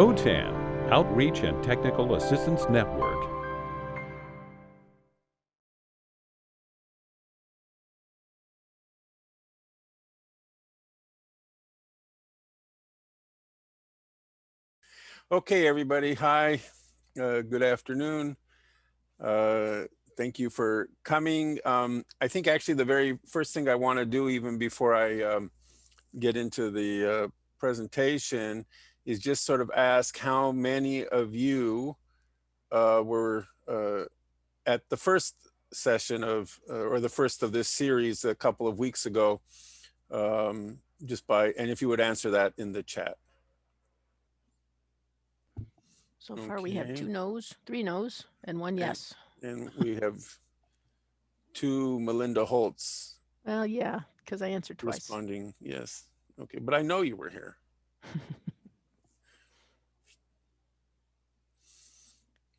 OTAN, Outreach and Technical Assistance Network. Okay, everybody. Hi. Uh, good afternoon. Uh, thank you for coming. Um, I think actually the very first thing I want to do, even before I um, get into the uh, presentation, is just sort of ask how many of you uh, were uh, at the first session of, uh, or the first of this series a couple of weeks ago, um, just by, and if you would answer that in the chat. So far, we have two no's, three no's, and one yes. And we have two Melinda Holtz Well, yeah, because I answered twice. responding, yes. Okay, but I know you were here.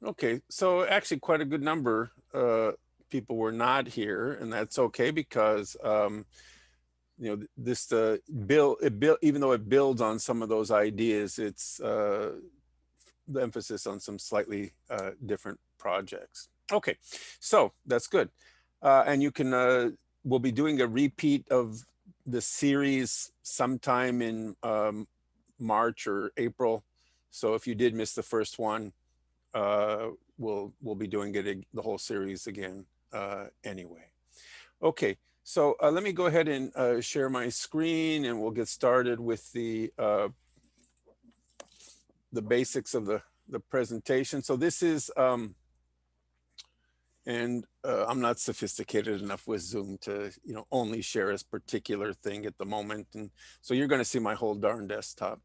Okay, so actually quite a good number uh people were not here and that's okay because um you know this uh bill it build even though it builds on some of those ideas it's uh the emphasis on some slightly uh different projects. Okay, so that's good. Uh and you can uh we'll be doing a repeat of the series sometime in um March or April. So if you did miss the first one, uh, we'll we'll be doing it the whole series again uh, anyway. Okay, so uh, let me go ahead and uh, share my screen, and we'll get started with the uh, the basics of the the presentation. So this is, um, and uh, I'm not sophisticated enough with Zoom to you know only share this particular thing at the moment, and so you're going to see my whole darn desktop.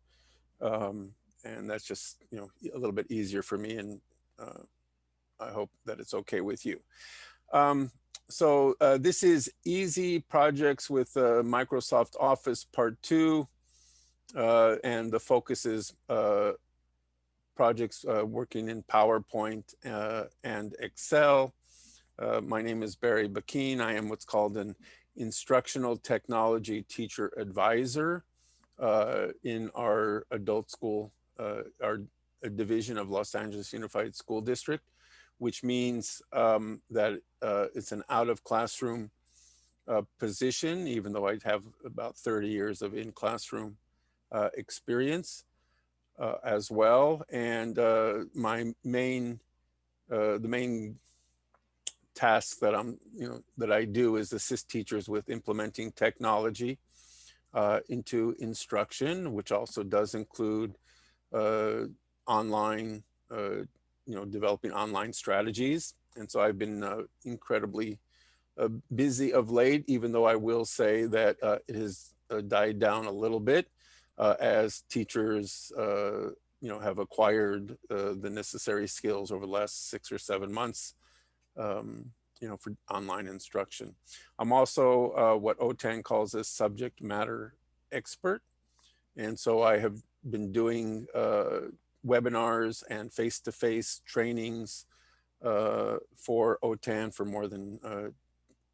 Um, and that's just you know a little bit easier for me and uh, i hope that it's okay with you um, so uh, this is easy projects with uh, microsoft office part two uh, and the focus is uh, projects uh, working in powerpoint and excel my name is barry Bakeen. i am what's called an instructional technology teacher advisor uh, in our adult school our a division of Los Angeles Unified School District, which means um, that uh, it's an out of classroom uh, position, even though I have about 30 years of in classroom uh, experience uh, as well. And uh, my main, uh, the main task that I'm, you know, that I do is assist teachers with implementing technology uh, into instruction, which also does include uh, online, uh, you know, developing online strategies. And so I've been uh, incredibly uh, busy of late, even though I will say that uh, it has uh, died down a little bit uh, as teachers, uh, you know, have acquired uh, the necessary skills over the last six or seven months, um, you know, for online instruction. I'm also uh, what OTAN calls a subject matter expert. And so I have been doing uh, webinars and face-to-face trainings uh, for OTAN for more than uh,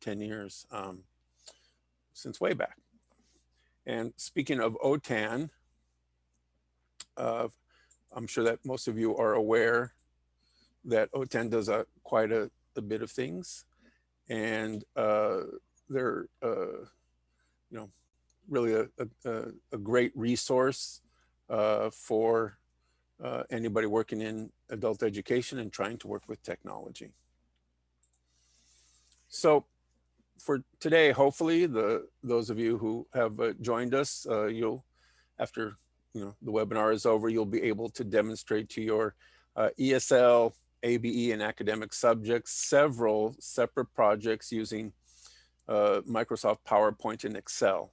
10 years, um, since way back. And speaking of OTAN, uh, I'm sure that most of you are aware that OTAN does a, quite a, a bit of things. And uh, they're, uh, you know, really a, a, a great resource uh, for uh, anybody working in adult education and trying to work with technology. So for today, hopefully the those of you who have uh, joined us, uh, you'll, after you know the webinar is over, you'll be able to demonstrate to your uh, ESL, ABE, and academic subjects several separate projects using uh, Microsoft PowerPoint and Excel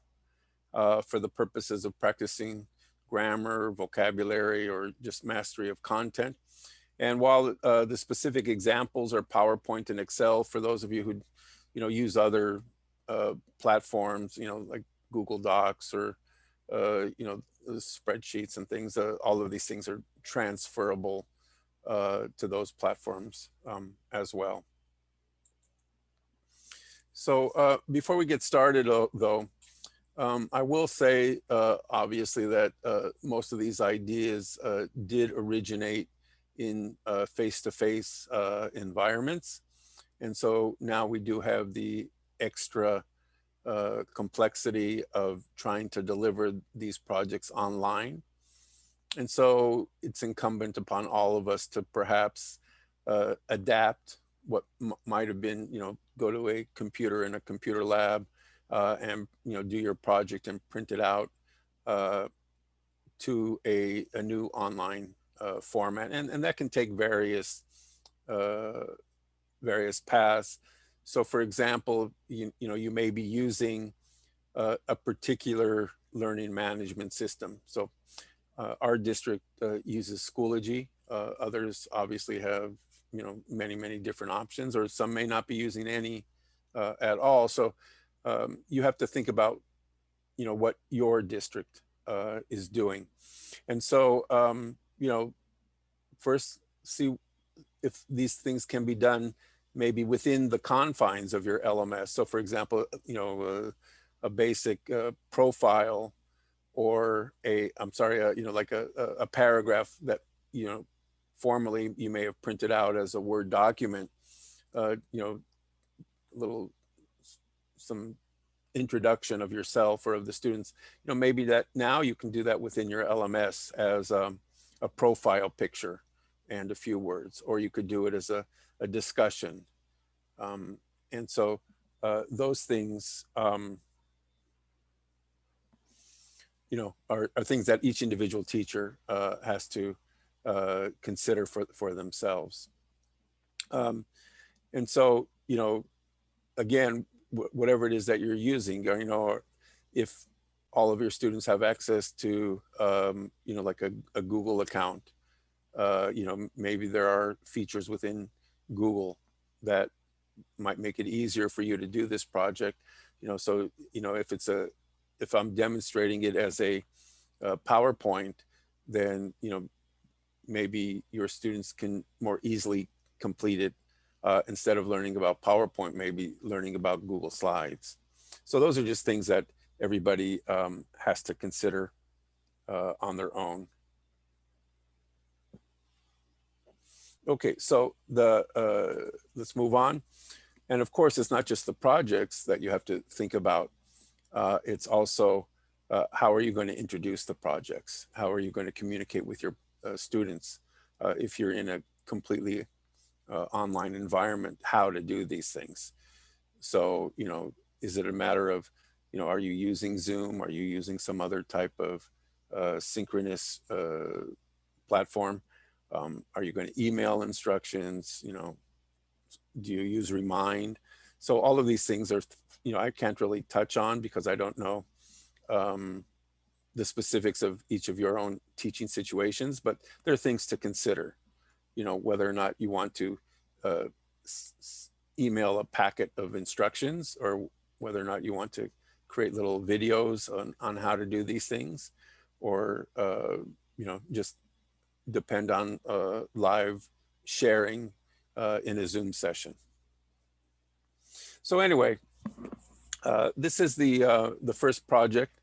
uh, for the purposes of practicing grammar, vocabulary, or just mastery of content. And while uh, the specific examples are PowerPoint and Excel, for those of you who, you know, use other uh, platforms, you know, like Google Docs or, uh, you know, spreadsheets and things, uh, all of these things are transferable uh, to those platforms um, as well. So uh, before we get started, though, Um, I will say, uh, obviously, that uh, most of these ideas uh, did originate in uh, face-to-face uh, environments. And so now we do have the extra uh, complexity of trying to deliver these projects online. And so it's incumbent upon all of us to perhaps adapt what might have been, you know, go to a computer in a computer lab uh, and, you know, do your project and print it out uh, to a, a new online uh, format. And, and that can take various, uh, various paths. So for example, you, you know, you may be using uh, a particular learning management system. So uh, our district uses Schoology. Others obviously have, you know, many, many different options, or some may not be using any at all. So um, you have to think about, you know, what your district uh, is doing. And so, um, you know, first see if these things can be done maybe within the confines of your LMS. So for example, you know, uh, a basic uh, profile or a, I'm sorry, uh, you know, like a, a paragraph that, you know, formally you may have printed out as a Word document, uh, you know, little, some introduction of yourself or of the students, you know, maybe that now you can do that within your LMS as um, a profile picture and a few words, or you could do it as a, a discussion. Um, and so uh, those things, um, you know, are, are things that each individual teacher uh, has to uh, consider for, for themselves. Um, and so, you know, again, whatever it is that you're using, you know, if all of your students have access to, um, you know, like a, a Google account, uh, you know, maybe there are features within Google that might make it easier for you to do this project. You know, so, you know, if it's a, if I'm demonstrating it as a, a PowerPoint, then, you know, maybe your students can more easily complete it uh, instead of learning about PowerPoint, maybe learning about Google Slides. So those are just things that everybody um, has to consider uh, on their own. Okay, so the uh, let's move on. And of course, it's not just the projects that you have to think about. Uh, it's also uh, how are you going to introduce the projects? How are you going to communicate with your uh, students uh, if you're in a completely uh, online environment, how to do these things. So, you know, is it a matter of, you know, are you using Zoom? Are you using some other type of synchronous platform? Um, are you going to email instructions? You know, do you use Remind? So all of these things are, you know, I can't really touch on because I don't know um, the specifics of each of your own teaching situations, but there are things to consider, you know, whether or not you want to uh, email a packet of instructions or whether or not you want to create little videos on, on how to do these things or, uh, you know, just depend on uh, live sharing uh, in a Zoom session. So anyway, uh, this is the uh, the first project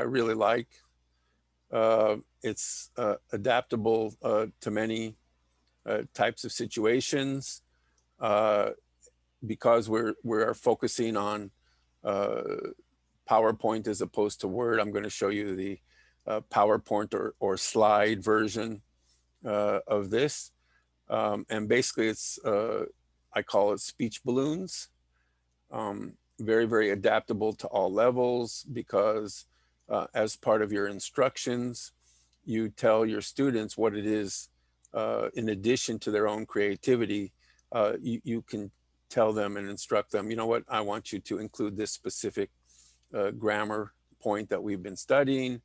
I really like. It's adaptable to many types of situations because we're we're focusing on PowerPoint as opposed to Word. I'm going to show you the PowerPoint or, or slide version of this. Um, and basically it's, I call it speech balloons. Um, very, very adaptable to all levels because uh, as part of your instructions, you tell your students what it is uh, in addition to their own creativity, uh, you, you, can tell them and instruct them, you know what, I want you to include this specific uh, grammar point that we've been studying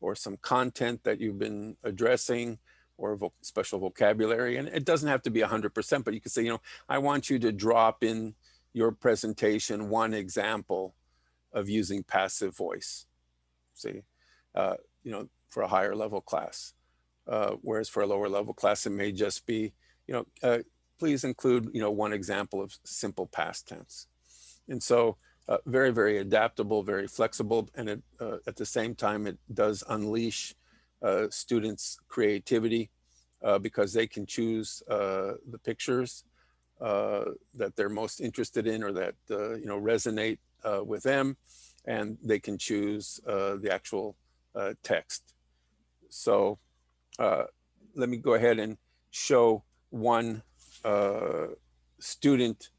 or some content that you've been addressing or vo special vocabulary. And it doesn't have to be 100%, but you can say, you know, I want you to drop in your presentation one example of using passive voice see, uh, you know, for a higher level class. Uh, whereas for a lower level class, it may just be, you know, uh, please include, you know, one example of simple past tense. And so uh, very, very adaptable, very flexible, and it, uh, at the same time, it does unleash uh, students' creativity because they can choose the pictures that they're most interested in or that you know resonate with them, and they can choose the actual text. So uh, let me go ahead and show one uh, student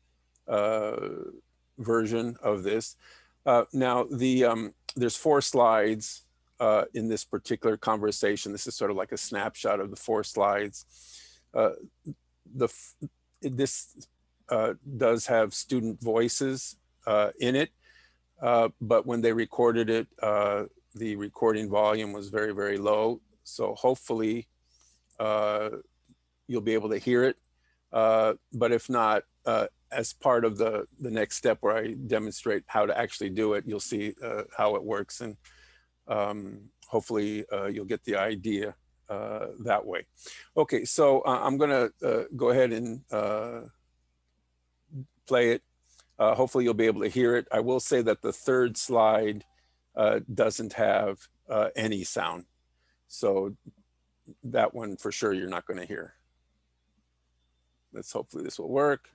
uh, version of this. Uh, now the um, there's four slides in this particular conversation. This is sort of like a snapshot of the four slides. The this does have student voices in it, but when they recorded it, the recording volume was very very low. So hopefully uh, you'll be able to hear it. Uh, but if not, uh, as part of the the next step where I demonstrate how to actually do it, you'll see uh, how it works, and um, hopefully uh, you'll get the idea uh, that way. Okay, so I'm gonna go ahead and play it. Hopefully you'll be able to hear it. I will say that the third slide doesn't have any sound, so that one for sure you're not going to hear. Let's hopefully this will work.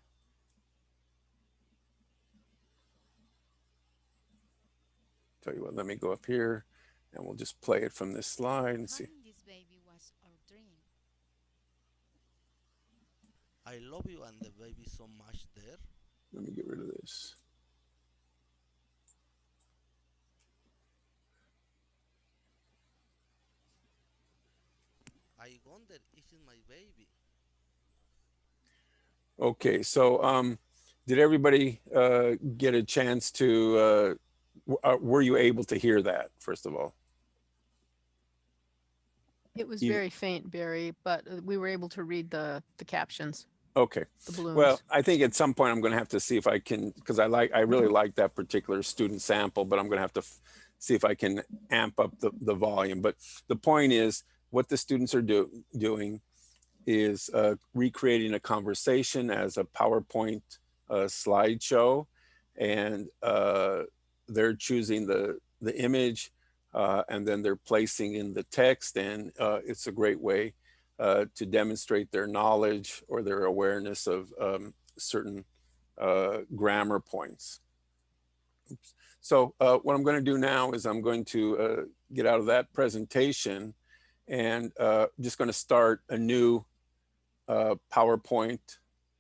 Tell you what, let me go up here and we'll just play it from this slide and see. Having this baby was our dream. I love you and the baby so much there. Let me get rid of this. I wonder if it's my baby. Okay, so um, did everybody uh, get a chance to, uh, w- uh, were you able to hear that, first of all? It was You- very faint, Barry, but uh, we were able to read the, the captions, Okay, the balloons. well, I think at some point I'm going to have to see if I can, because I like, I really like that particular student sample, but I'm going to have to see if I can amp up the, the volume. But the point is, what the students are do, doing is uh, recreating a conversation as a PowerPoint uh, slideshow, and uh, they're choosing the the image, uh, and then they're placing in the text, and uh, it's a great way uh, to demonstrate their knowledge or their awareness of um, certain grammar points. Oops. So what I'm going to do now is I'm going to get out of that presentation and uh, just going to start a new uh, PowerPoint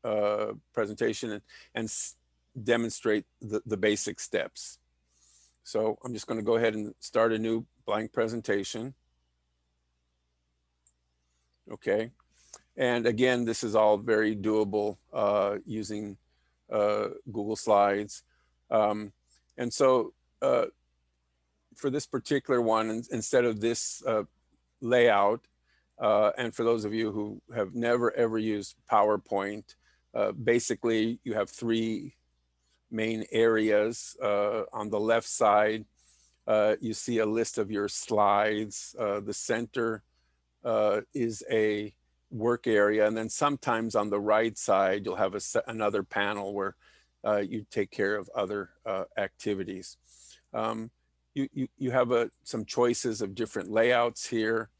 uh, presentation and, and demonstrate the, the basic steps. So I'm just going to go ahead and start a new blank presentation. Okay. And again, this is all very doable uh, using uh, Google Slides. Um, and so uh, for this particular one, instead of this uh, layout, uh, and for those of you who have never ever used PowerPoint, uh, basically you have three main areas. Uh, on the left side, uh, you see a list of your slides. Uh, the center uh, is a work area. And then sometimes on the right side, you'll have a, another panel where you take care of other activities. Um, you, you, you have a, some choices of different layouts here.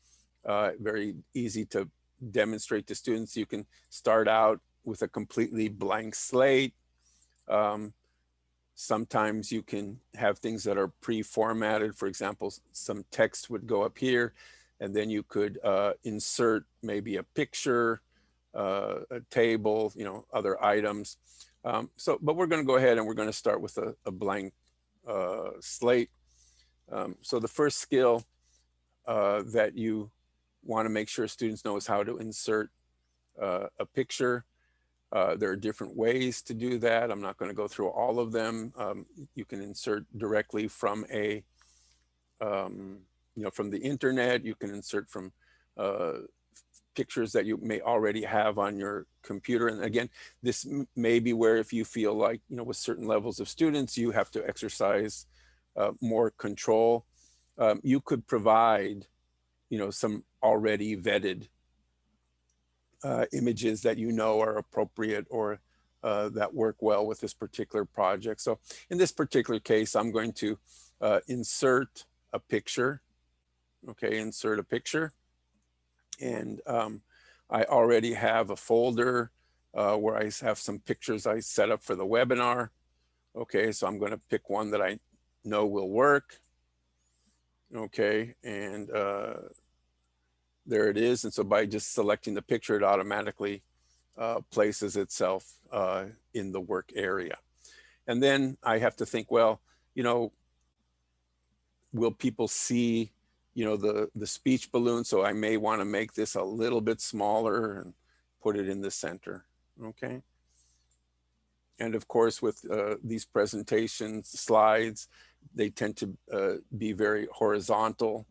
Uh, very easy to demonstrate to students. You can start out with a completely blank slate. Um, sometimes you can have things that are pre-formatted. For example, some text would go up here and then you could uh, insert maybe a picture, uh, a table, you know, other items. Um, so, but we're going to go ahead and we're going to start with a, a blank uh, slate. Um, so the first skill uh, that you want to make sure students know is how to insert uh, a picture. Uh, there are different ways to do that. I'm not going to go through all of them. Um, you can insert directly from a um, you know, from the internet. You can insert from uh, pictures that you may already have on your computer. And again, this may be where if you feel like, you know, with certain levels of students, you have to exercise uh, more control. Um, you could provide, you know, some already vetted uh, images that you know are appropriate or uh, that work well with this particular project. So in this particular case, I'm going to uh, insert a picture. Okay, insert a picture. And um, I already have a folder uh, where I have some pictures I set up for the webinar. Okay, so I'm going to pick one that I know will work. Okay, and uh, there it is. And so by just selecting the picture, it automatically uh, places itself uh, in the work area. And then I have to think, well, you know, will people see, you know, the, the speech balloon? So I may want to make this a little bit smaller and put it in the center. Okay. And of course, with uh, these presentations slides, they tend to uh, be very horizontal.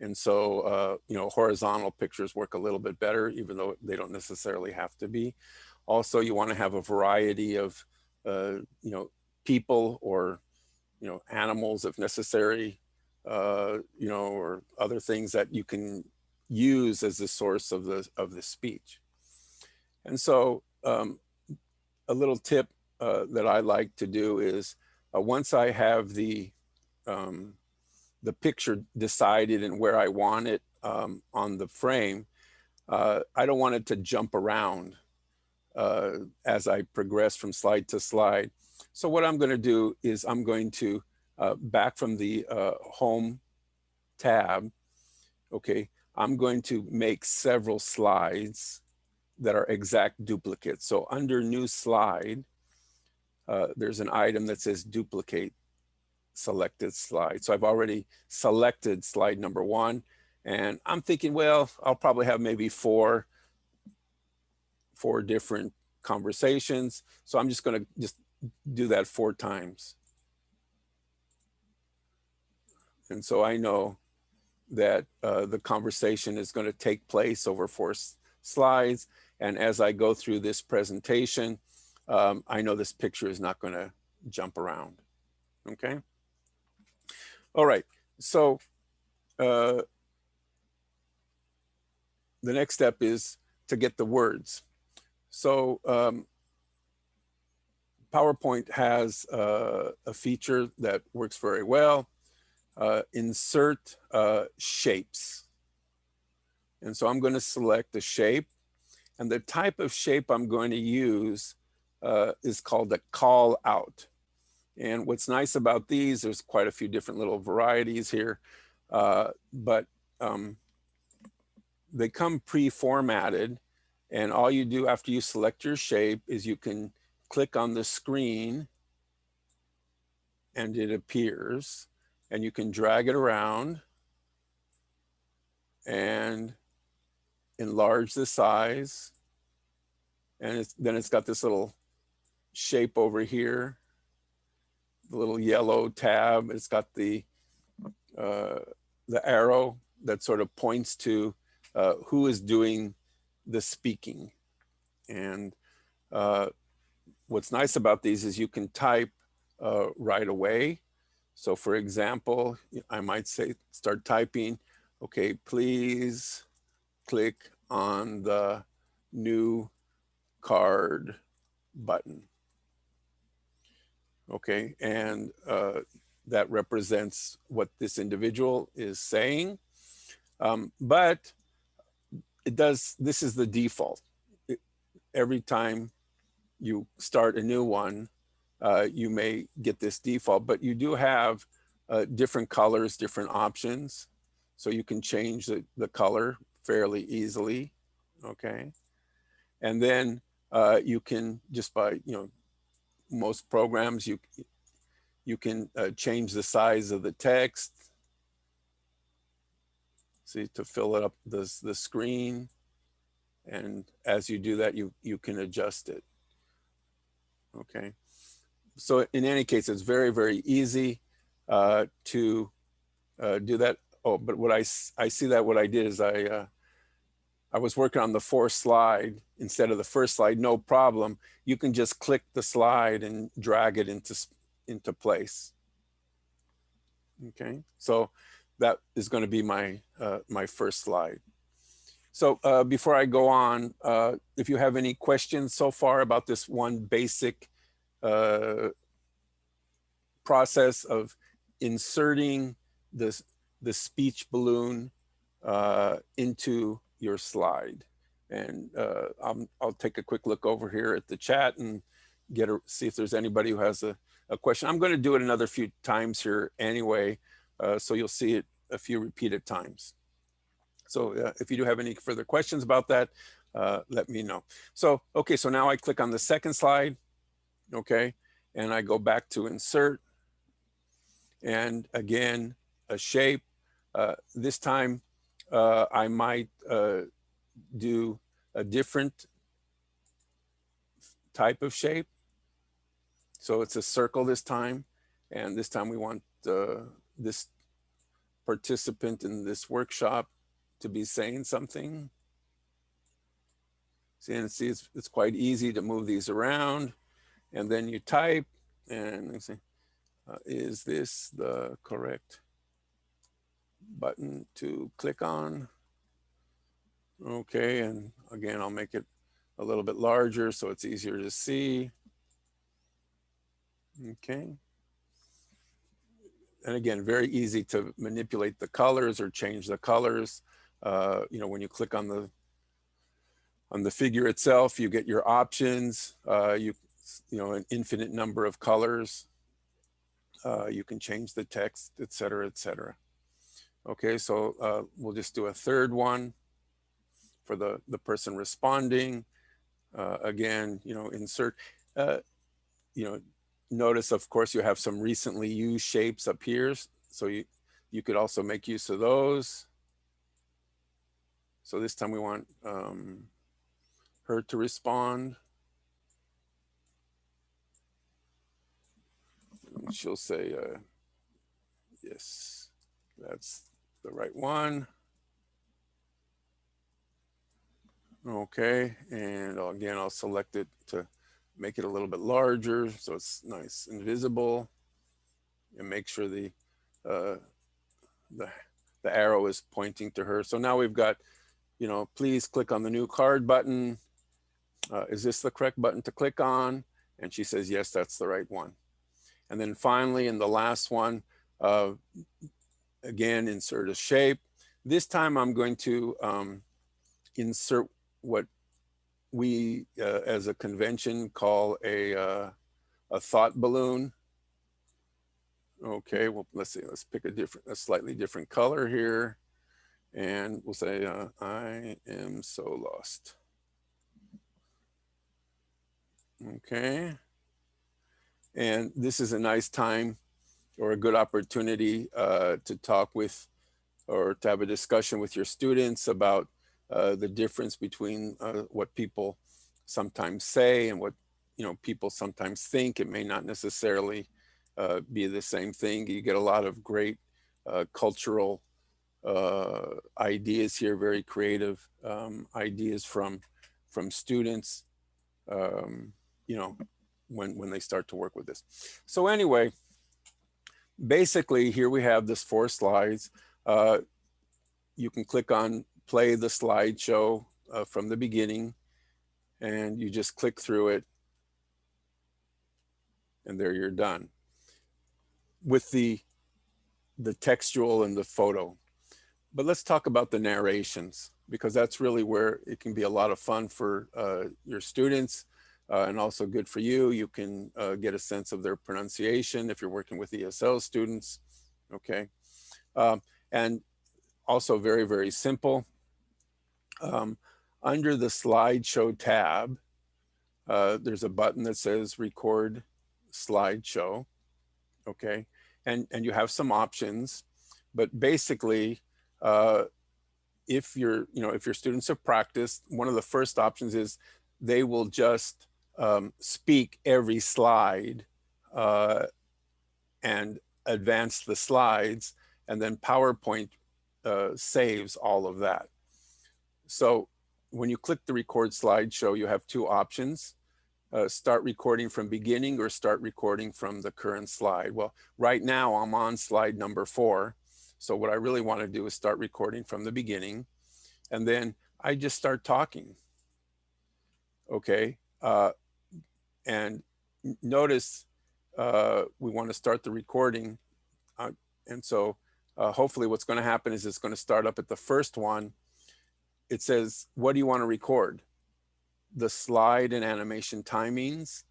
And so, uh, you know, horizontal pictures work a little bit better, even though they don't necessarily have to be. Also, you want to have a variety of, uh, you know, people or, you know, animals if necessary, uh, you know, or other things that you can use as the source of the of the speech. And so, um, a little tip uh, that I like to do is uh, once I have the um, the picture decided and where I want it um, on the frame, uh, I don't want it to jump around uh, as I progress from slide to slide. So what I'm going to do is I'm going to uh, back from the uh, home tab. Okay, I'm going to make several slides that are exact duplicates. So under new slide, uh, there's an item that says duplicate selected slide. So I've already selected slide number one and I'm thinking, well, I'll probably have maybe four, four different conversations. So I'm just gonna just do that four times. And so I know that uh, the conversation is gonna take place over four slides. And as I go through this presentation, um, I know this picture is not gonna jump around, okay? All right, so uh, the next step is to get the words. So um, PowerPoint has uh, a feature that works very well. Uh, insert uh, shapes. And so I'm going to select a shape and the type of shape I'm going to use uh, is called a call out. And what's nice about these, there's quite a few different little varieties here, uh, but um, they come pre-formatted and all you do after you select your shape is you can click on the screen and it appears and you can drag it around and enlarge the size and it's, then it's got this little shape over here the little yellow tab. It's got the uh, the arrow that sort of points to uh, who is doing the speaking. And uh, what's nice about these is you can type uh, right away. So for example, I might say, start typing, okay, please click on the new card button okay? And uh, that represents what this individual is saying. Um, but it does, this is the default. It, every time you start a new one, uh, you may get this default, but you do have uh, different colors, different options. So you can change the, the color fairly easily, okay? And then uh, you can just by, you know, most programs, you, you can uh, change the size of the text. See, to fill it up the, the screen. And as you do that, you, you can adjust it. Okay. So in any case, it's very, very easy uh, to uh, do that. Oh, but what I, I see that what I did is I, uh, I was working on the fourth slide instead of the first slide, no problem. You can just click the slide and drag it into, into place. Okay, so that is gonna be my, uh, my first slide. So uh, before I go on, uh, if you have any questions so far about this one basic uh, process of inserting this the speech balloon uh, into your slide. And uh, I'm, I'll take a quick look over here at the chat and get a, see if there's anybody who has a, a question. I'm going to do it another few times here anyway, uh, so you'll see it a few repeated times. So uh, if you do have any further questions about that, uh, let me know. So, okay, so now I click on the second slide, okay, and I go back to insert. And again, a shape. Uh, this time uh, I might uh, do a different type of shape. So it's a circle this time. And this time we want uh, this participant in this workshop to be saying something. See, and see, it's, it's quite easy to move these around. And then you type and see, uh, is this the correct button to click on? Okay, and again, I'll make it a little bit larger so it's easier to see. Okay. And again, very easy to manipulate the colors or change the colors. Uh, you know, when you click on the on the figure itself, you get your options. Uh, you you know, an infinite number of colors. Uh, you can change the text, et cetera, et cetera. Okay, so uh, we'll just do a third one for the, the person responding. Uh, again, you know, insert, uh, you know, notice, of course, you have some recently used shapes up here. So you, you could also make use of those. So this time we want um, her to respond. And she'll say, uh, yes, that's the right one. Okay, and again, I'll select it to make it a little bit larger so it's nice and visible and make sure the, uh, the, the arrow is pointing to her. So now we've got, you know, please click on the new card button. Uh, is this the correct button to click on? And she says, yes, that's the right one. And then finally, in the last one, uh, again, insert a shape. This time I'm going to um, insert what we uh, as a convention call a, uh, a thought balloon. Okay, well, let's see, let's pick a different, a slightly different color here. And we'll say, uh, I am so lost. Okay. And this is a nice time or a good opportunity uh, to talk with or to have a discussion with your students about uh, the difference between uh, what people sometimes say and what you know people sometimes think. It may not necessarily uh, be the same thing. You get a lot of great uh, cultural uh, ideas here, very creative um, ideas from from students. Um, you know, when, when they start to work with this. So anyway, basically here we have this four slides. Uh, you can click on play the slideshow uh, from the beginning and you just click through it and there you're done with the the textual and the photo. But let's talk about the narrations because that's really where it can be a lot of fun for uh, your students uh, and also good for you. You can uh, get a sense of their pronunciation if you're working with ESL students, okay? Um, and also very, very simple. Um, under the slideshow tab, uh, there's a button that says record slideshow, okay? And, and you have some options, but basically, uh, if you're, you know, if your students have practiced, one of the first options is they will just um, speak every slide uh, and advance the slides and then PowerPoint uh, saves all of that. So when you click the record slideshow, you have two options. Uh, start recording from beginning or start recording from the current slide. Well, right now I'm on slide number four. So what I really want to do is start recording from the beginning. And then I just start talking. Okay. Uh, and notice uh, we want to start the recording. Uh, and so uh, hopefully what's going to happen is it's going to start up at the first one. It says, what do you want to record? The slide and animation timings,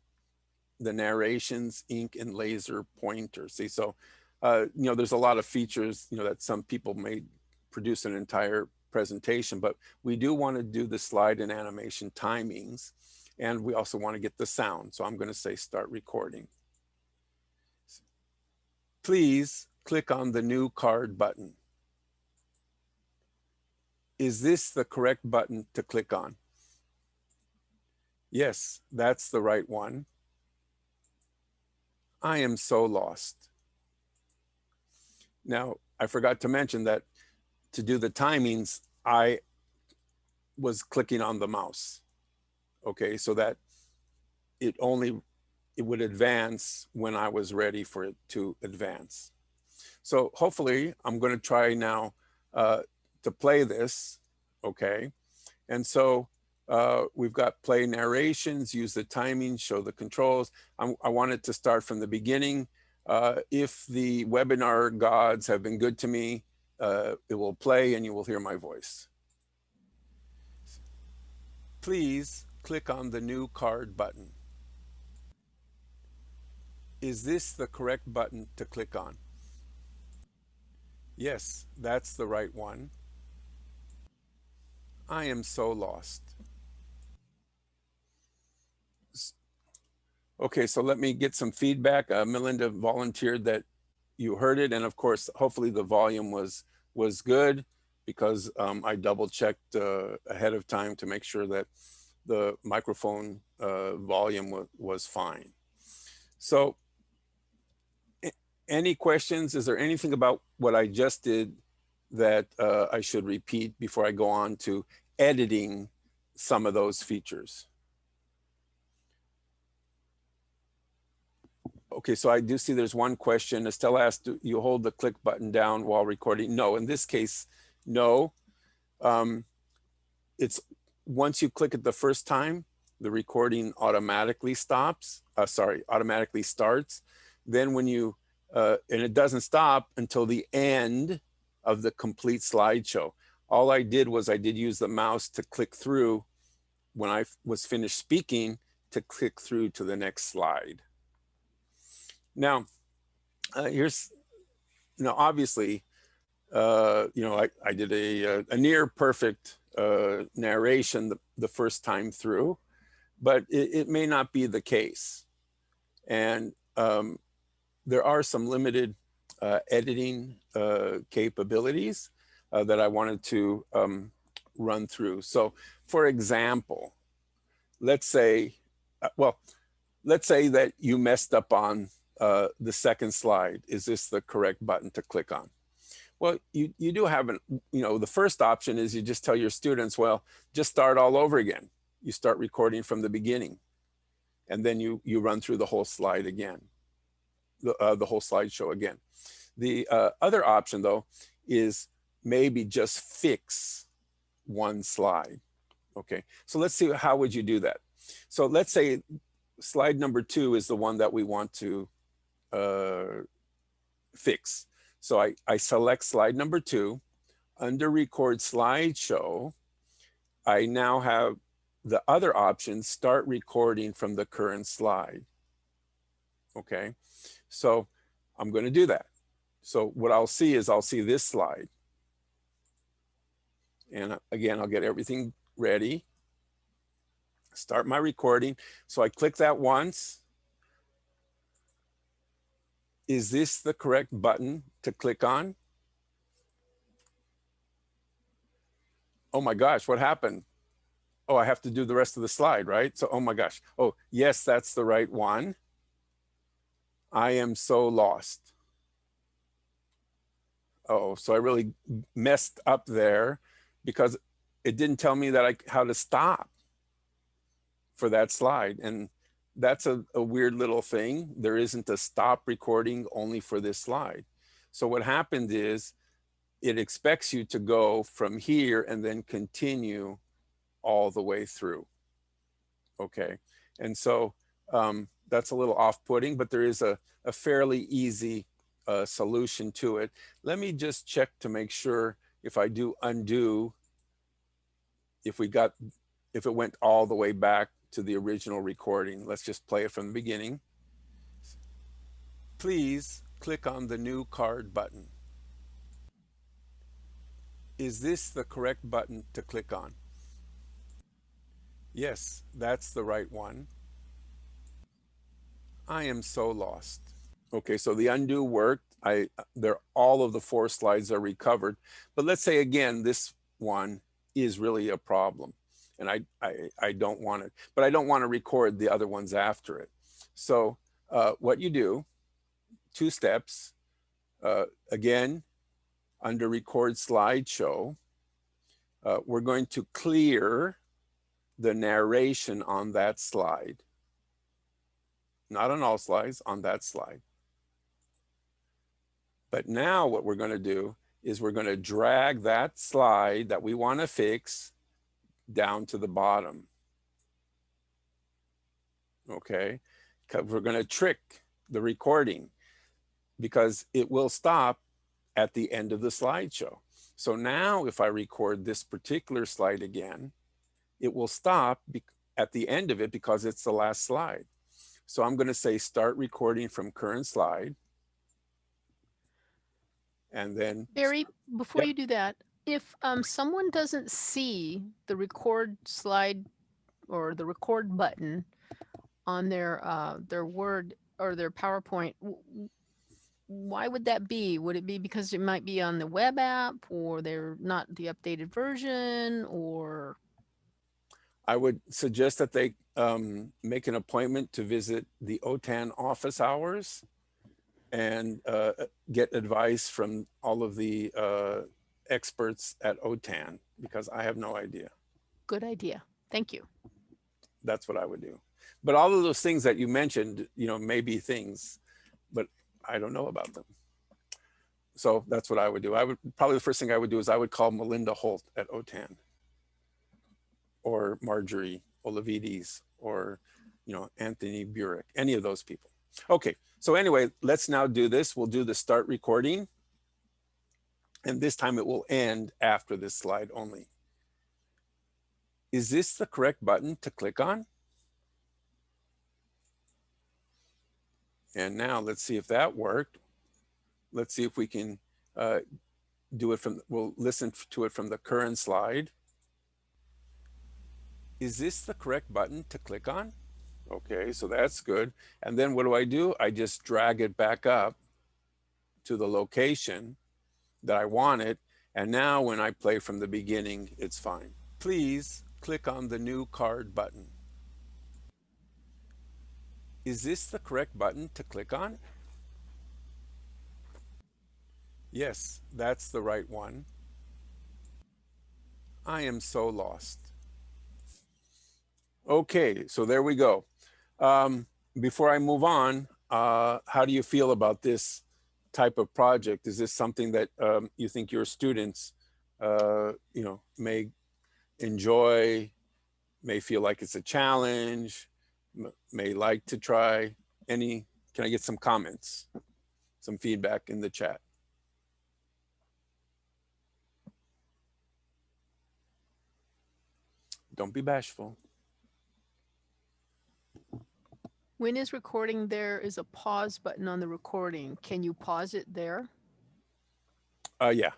the narrations, ink and laser pointer. See, so, uh, you know, there's a lot of features, you know, that some people may produce an entire presentation, but we do want to do the slide and animation timings. And we also want to get the sound. So I'm going to say start recording. Please click on the new card button. Is this the correct button to click on? Yes, that's the right one. I am so lost. Now, I forgot to mention that to do the timings, I was clicking on the mouse. Okay, so that it only, it would advance when I was ready for it to advance. So hopefully I'm gonna try now uh, to play this, okay? And so uh, we've got play narrations, use the timing, show the controls. I'm, I want it to start from the beginning. Uh, if the webinar gods have been good to me, uh, it will play and you will hear my voice. Please click on the new card button. Is this the correct button to click on? Yes, that's the right one. I am so lost. Okay, so let me get some feedback. Uh, Melinda volunteered that you heard it, and of course, hopefully the volume was was good because um, I double checked uh, ahead of time to make sure that the microphone uh, volume wa- was fine. So any questions? Is there anything about what I just did that uh, I should repeat before I go on to editing some of those features? Okay, so I do see there's one question. Estelle asked, do you hold the click button down while recording? No, in this case, no. Um, it's once you click it the first time, the recording automatically stops. Uh, sorry, automatically starts. Then when you, uh, and it doesn't stop until the end of the complete slideshow. All I did was I did use the mouse to click through when I was finished speaking to click through to the next slide. Now, uh, here's, you know, obviously, uh, you know, I, I did a, a, a near perfect uh, narration the, the first time through, but it, it may not be the case. And um, there are some limited uh, editing uh, capabilities uh, that I wanted to um, run through. So for example, let's say, uh, well, let's say that you messed up on uh, the second slide. Is this the correct button to click on? Well, you, you do have an, you know, the first option is you just tell your students, well, just start all over again. You start recording from the beginning and then you, you run through the whole slide again, the, uh, the whole slideshow again. The uh, other option though, is maybe just fix one slide. Okay, so let's see, how would you do that? So let's say slide number two is the one that we want to uh, fix. So I, I select slide number two. Under record slideshow, I now have the other option, start recording from the current slide. Okay, so I'm going to do that. So what I'll see is I'll see this slide. And uh, again, I'll get everything ready. Start my recording. So I click that once. Is this the correct button to click on? Oh my gosh, what happened? Oh, I have to do the rest of the slide, right? So, oh my gosh. Oh, yes, that's the right one. I am so lost. Oh, so I really messed up there because it didn't tell me that I how to stop for that slide. And that's a, a weird little thing. There isn't a stop recording only for this slide. So what happened is it expects you to go from here and then continue all the way through. Okay, and so um, that's a little off-putting, but there is a, a fairly easy uh, solution to it. Let me just check to make sure if I do undo, if we got, if it went all the way back to the original recording. Let's just play it from the beginning. Please click on the new card button. Is this the correct button to click on? Yes, that's the right one. I am so lost. Okay, so the undo worked. I there all of the four slides are recovered. But let's say again, this one is really a problem. And I, I, I don't want it, but I don't want to record the other ones after it. So uh, what you do, two steps, uh, again, under record slideshow, uh, we're going to clear the narration on that slide. Not on all slides, on that slide. But now what we're going to do is we're going to drag that slide that we want to fix down to the bottom. Okay, we're going to trick the recording because it will stop at the end of the slideshow. So now if I record this particular slide again, it will stop at the end of it because it's the last slide. So I'm going to say start recording from current slide. And then Barry, before Yep. you do that, if um, someone doesn't see the record slide or the record button on their uh, their Word or their PowerPoint, why would that be? Would it be because it might be on the web app or they're not the updated version or I would suggest that they um, make an appointment to visit the OTAN office hours and uh, get advice from all of the uh, experts at OTAN because I have no idea. good idea? Thank you. That's what I would do. But all of those things that you mentioned, you know, may be things, but I don't know about them. So that's what I would do. I would probably the first thing I would do is I would call Melinda Holt at OTAN or Marjorie Olavides or, you know, Anthony Burik, any of those people. Okay, so anyway, let's now do this. We'll do the start recording. And this time it will end after this slide only. Is this the correct button to click on? And now let's see if that worked. Let's see if we can uh, do it from, we'll listen to it from the current slide. Is this the correct button to click on? Okay, so that's good. And then what do I do? I just drag it back up to the location that I want it. And now when I play from the beginning, it's fine. Please click on the new card button. Is this the correct button to click on? Yes, that's the right one. I am so lost. Okay, so there we go. Um, before I move on, uh, how do you feel about this type of project? Is this something that um, you think your students, uh, you know, may enjoy, may feel like it's a challenge, may like to try? Any, can I get some comments, some feedback in the chat? Don't be bashful. When is recording, there is a pause button on the recording. Can you pause it there? Uh, yeah.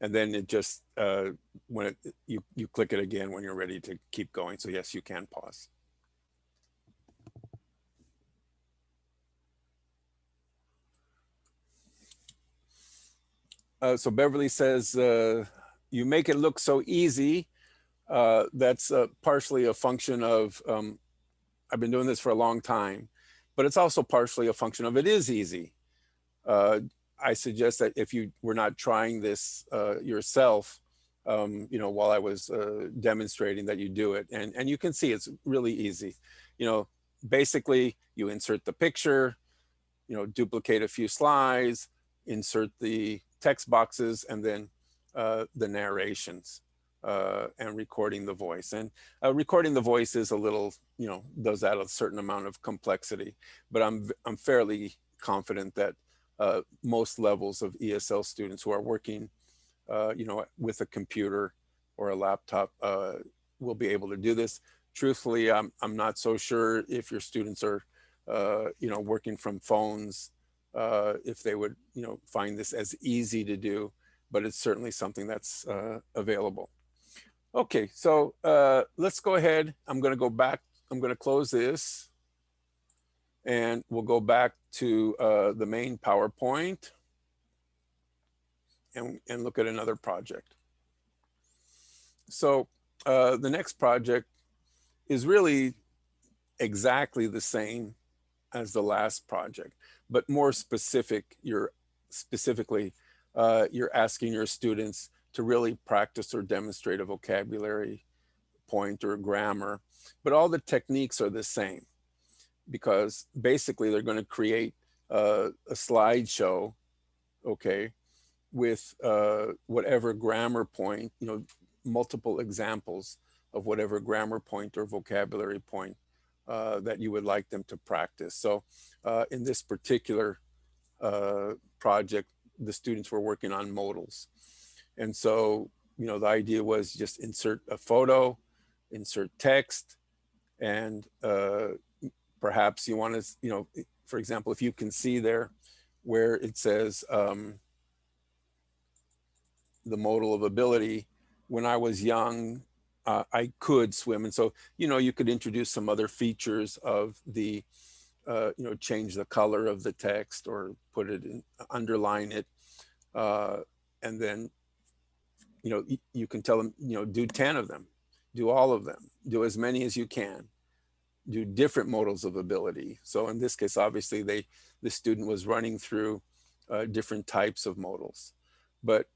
And then it just, uh, when it, you, you click it again when you're ready to keep going. So yes, you can pause. Uh, so Beverly says, uh, you make it look so easy. Uh, that's uh, partially a function of, um, I've been doing this for a long time, but it's also partially a function of it is easy. Uh, I suggest that if you were not trying this uh, yourself, um, you know, while I was uh, demonstrating that you do it, and and you can see it's really easy. You know, basically you insert the picture, you know, duplicate a few slides, insert the text boxes and then uh, the narrations uh, and recording the voice. And uh, recording the voice is a little, you know, does add a certain amount of complexity, but I'm, I'm fairly confident that uh, most levels of ESL students who are working, uh, you know, with a computer or a laptop uh, will be able to do this. Truthfully, I'm, I'm not so sure if your students are, uh, you know, working from phones, if they would, you know, find this as easy to do, but it's certainly something that's available. Okay, so uh, let's go ahead. I'm going to go back. I'm going to close this and we'll go back to uh, the main PowerPoint and, and look at another project. So uh, the next project is really exactly the same as the last project, but more specific. You're specifically, uh, you're asking your students to really practice or demonstrate a vocabulary point or grammar, but all the techniques are the same because basically they're going to create a slideshow, okay, with uh, whatever grammar point, you know, multiple examples of whatever grammar point or vocabulary point uh, that you would like them to practice. So uh, in this particular uh, project, the students were working on modals. And so, you know, the idea was just insert a photo, insert text, and uh, perhaps you want to, you know, for example, if you can see there where it says um, the modal of ability, when I was young, uh, I could swim. And so, you know, you could introduce some other features of the, uh, you know, change the color of the text or put it in, underline it. Uh, and then, you know, you can tell them, you know, do 10 of them, do all of them, do as many as you can do different modals of ability. So in this case, obviously they, the student was running through uh, different types of modals, but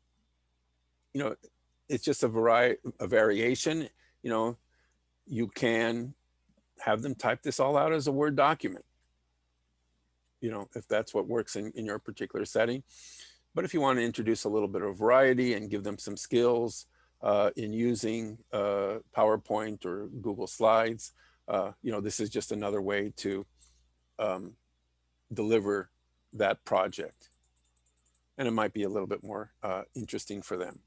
you know, it's just a variety, a variation, you know, you can have them type this all out as a Word document, you know, if that's what works in, in your particular setting. But if you want to introduce a little bit of variety and give them some skills uh, in using uh, PowerPoint or Google Slides, uh, you know, this is just another way to um, deliver that project. And it might be a little bit more uh, interesting for them.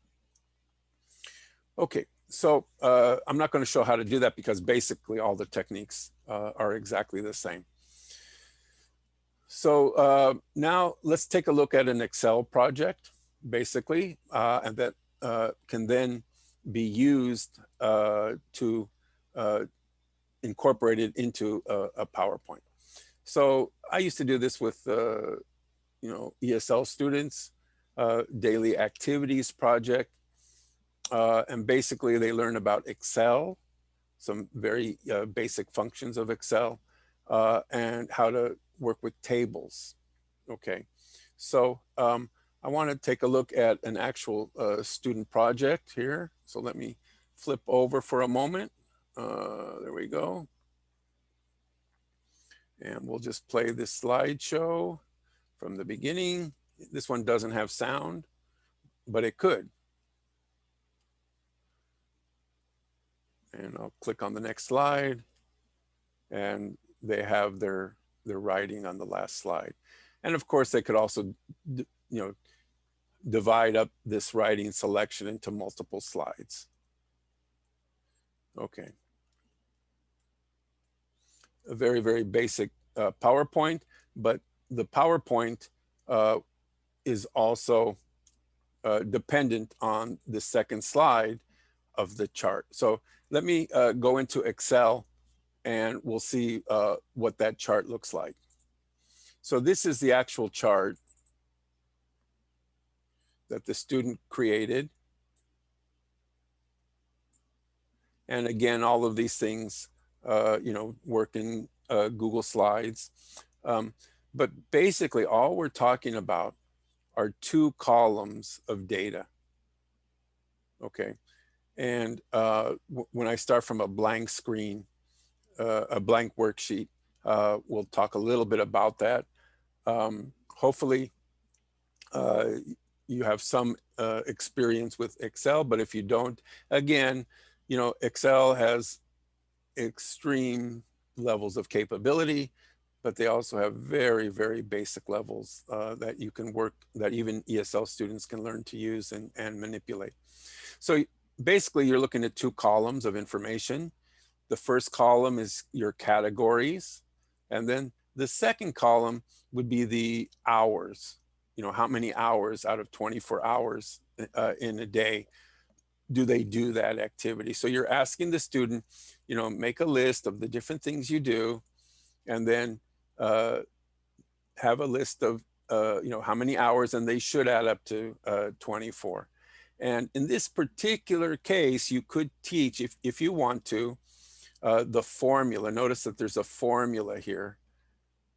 Okay, so uh, I'm not going to show how to do that because basically all the techniques uh, are exactly the same. So uh, now let's take a look at an Excel project, basically, uh, and that uh, can then be used uh, to incorporate it into a, a, PowerPoint. So I used to do this with, you know, ESL students, daily activities project, uh, and basically they learn about Excel, some very uh, basic functions of Excel, uh, and how to work with tables. Okay, so um, I want to take a look at an actual uh, student project here. So let me flip over for a moment. Uh, there we go. And we'll just play this slideshow from the beginning. This one doesn't have sound, but it could. and I'll click on the next slide and they have their their writing on the last slide. And of course, they could also, you know, divide up this writing selection into multiple slides. Okay. A very, very basic uh, PowerPoint, but the PowerPoint uh, is also uh, dependent on the second slide of the chart. So let me uh, go into Excel and we'll see uh, what that chart looks like. So this is the actual chart that the student created. And again, all of these things, uh, you know, work in uh, Google Slides. Um, but basically all we're talking about are two columns of data. Okay, and uh, when I start from a blank screen, a blank worksheet, uh, we'll talk a little bit about that. Um, hopefully, uh, you have some uh, experience with Excel, but if you don't, again, you know, Excel has extreme levels of capability, but they also have very, very basic levels uh, that you can work, that even ESL students can learn to use and, and manipulate. So basically you're looking at two columns of information. The first column is your categories. And then the second column would be the hours, you know, how many hours out of 24 hours uh, in a day do they do that activity? So you're asking the student, you know, make a list of the different things you do and then uh, have a list of, uh, you know, how many hours and they should add up to uh, 24. And in this particular case, you could teach, if, if you want to, uh, the formula. Notice that there's a formula here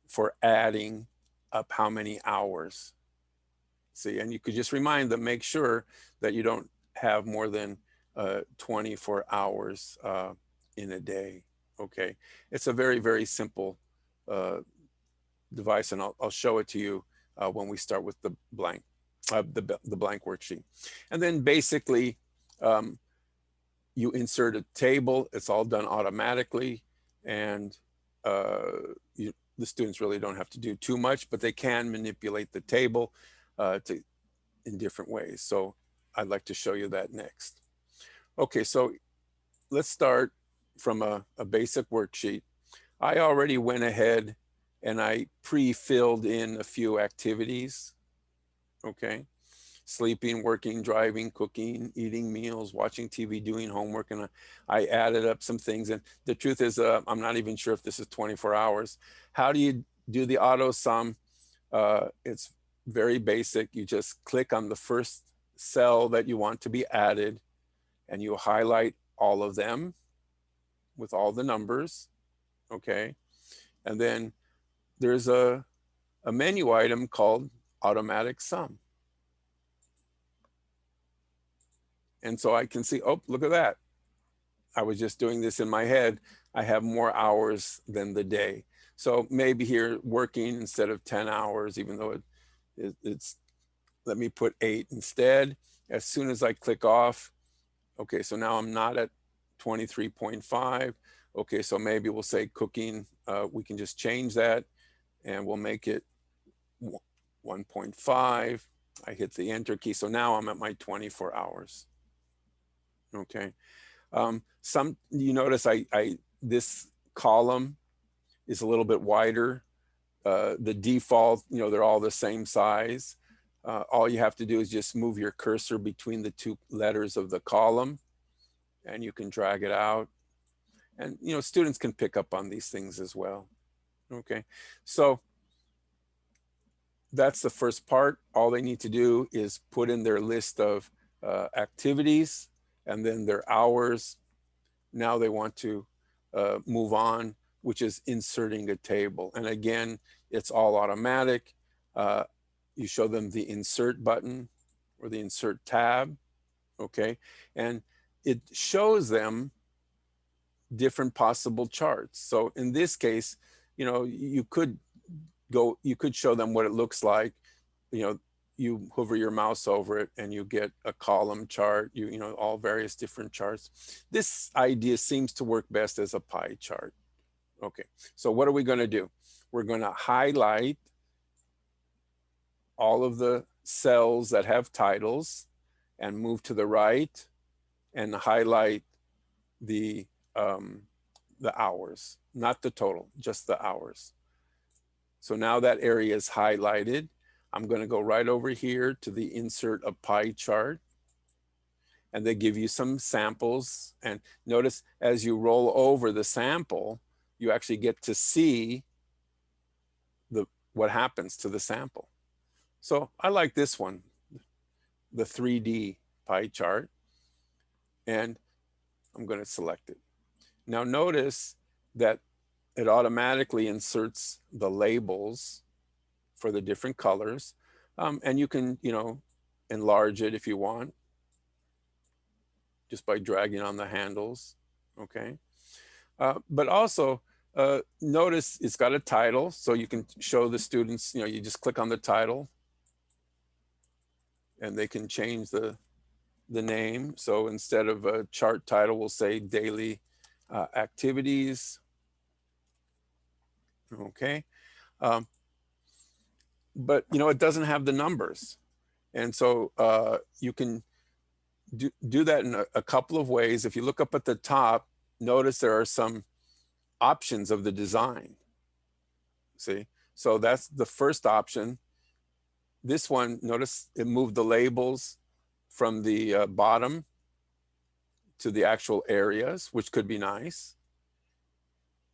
for adding up how many hours. See, and you could just remind them, make sure that you don't have more than uh, 24 hours uh, in a day. Okay, it's a very, very simple uh, device and I'll, I'll, show it to you uh, when we start with the blank, the, the blank worksheet. And then basically, um, you insert a table, it's all done automatically and uh, you, the students really don't have to do too much, but they can manipulate the table to in different ways. So I'd like to show you that next. Okay, so let's start from a, a basic worksheet. I already went ahead and I pre-filled in a few activities, okay? Sleeping, working, driving, cooking, eating meals, watching TV, doing homework, and I added up some things. And the truth is, uh, I'm not even sure if this is 24 hours. How do you do the auto sum? Uh, it's very basic. You just click on the first cell that you want to be added and you highlight all of them with all the numbers, okay? And then there's a, a menu item called automatic sum. And so I can see, oh, look at that. I was just doing this in my head. I have more hours than the day. So maybe here working instead of 10 hours, even though it, it it's let me put eight instead. As soon as I click off, okay, so now I'm not at 23.5. Okay, so maybe we'll say cooking, uh, we can just change that and we'll make it 1.5. I hit the enter key. So now I'm at my 24 hours. Okay. Um, some, you notice I, I, this column is a little bit wider. Uh, the default, you know, they're all the same size uh, all you have to do is just move your cursor between the two letters of the column and you can drag it out. And, you know, students can pick up on these things as well. Okay, so that's the first part. All they need to do is put in their list of uh, activities and then their hours. Now they want to uh, move on, which is inserting a table. And again, it's all automatic. Uh, you show them the insert button or the insert tab, okay? And it shows them different possible charts. So in this case, you know, you could go, you could show them what it looks like, you know, you hover your mouse over it and you get a column chart, you, you know, all various different charts. This idea seems to work best as a pie chart. Okay, so what are we gonna do? We're gonna highlight all of the cells that have titles and move to the right and highlight the um, the hours, not the total, just the hours. So now that area is highlighted. I'm going to go right over here to the insert a pie chart. And they give you some samples. And notice as you roll over the sample, you actually get to see the what happens to the sample. So I like this one, the 3D pie chart, and I'm going to select it. Now notice that it automatically inserts the labels for the different colors. Um, and you can, you know, enlarge it if you want, just by dragging on the handles, okay? Uh, but also, uh, notice it's got a title, so you can show the students, you know, you just click on the title and they can change the, the name. So instead of a chart title, we'll say daily uh, activities. Okay. Um, but you know, it doesn't have the numbers. And so uh, you can do, do that in a, a couple of ways. If you look up at the top, notice there are some options of the design. See, so that's the first option. This one, notice it moved the labels from the uh, bottom to the actual areas, which could be nice.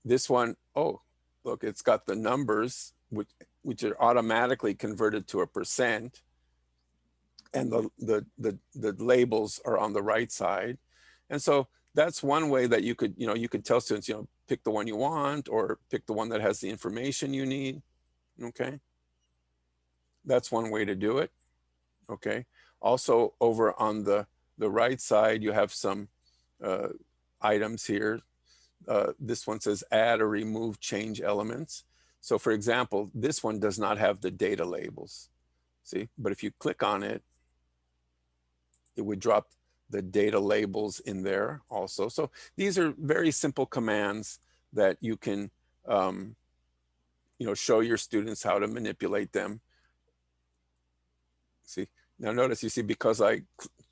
This one, oh, look, it's got the numbers, which, which are automatically converted to a percent. And the, the, the, the labels are on the right side. And so that's one way that you could, you know, you could tell students, you know, pick the one you want or pick the one that has the information you need. Okay. That's one way to do it. Okay. Also over on the, the right side, you have some uh, items here. Uh, this one says add or remove change elements. So for example, this one does not have the data labels. See, but if you click on it, it would drop the data labels in there also. So these are very simple commands that you can, um, you know, show your students how to manipulate them. See, now notice you see, because I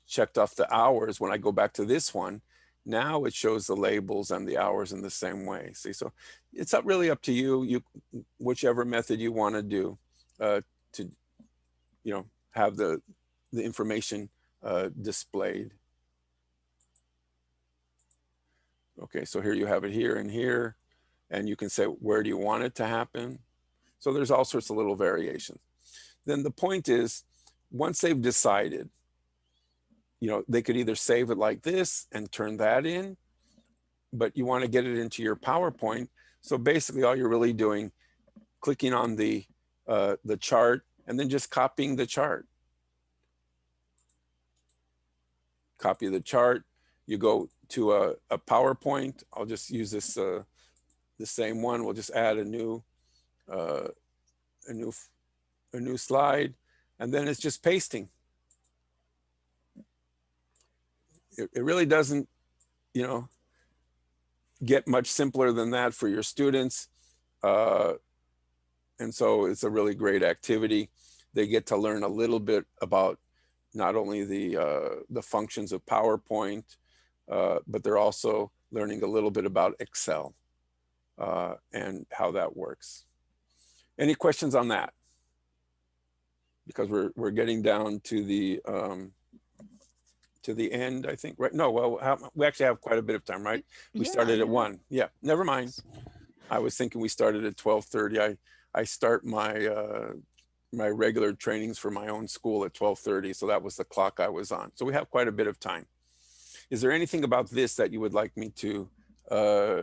checked off the hours, when I go back to this one, now it shows the labels and the hours in the same way. See, so it's up really up to you, you whichever method you want to do uh, to, you know, have the, the information uh, displayed. Okay, so here you have it here and here, and you can say, where do you want it to happen? So there's all sorts of little variations. Then the point is, once they've decided, you know, they could either save it like this and turn that in, but you want to get it into your PowerPoint. So basically all you're really doing, clicking on the, uh, the chart and then just copying the chart. Copy the chart, you go to a, a PowerPoint. I'll just use this, uh, the same one. We'll just add a new, uh, a new, a new slide, and then it's just pasting. It, it really doesn't, you know, get much simpler than that for your students. Uh, and so it's a really great activity. They get to learn a little bit about not only the, uh, the functions of PowerPoint, uh, but they're also learning a little bit about Excel uh, and how that works. Any questions on that? Because we're, we're getting down to the, um, to the end, I think, right? No, well, how, we actually have quite a bit of time, right? We Yeah, started at one. Yeah, never mind. I was thinking we started at 1230. I, I start my, uh, my regular trainings for my own school at 1230. So that was the clock I was on. So we have quite a bit of time. Is there anything about this that you would like me to uh,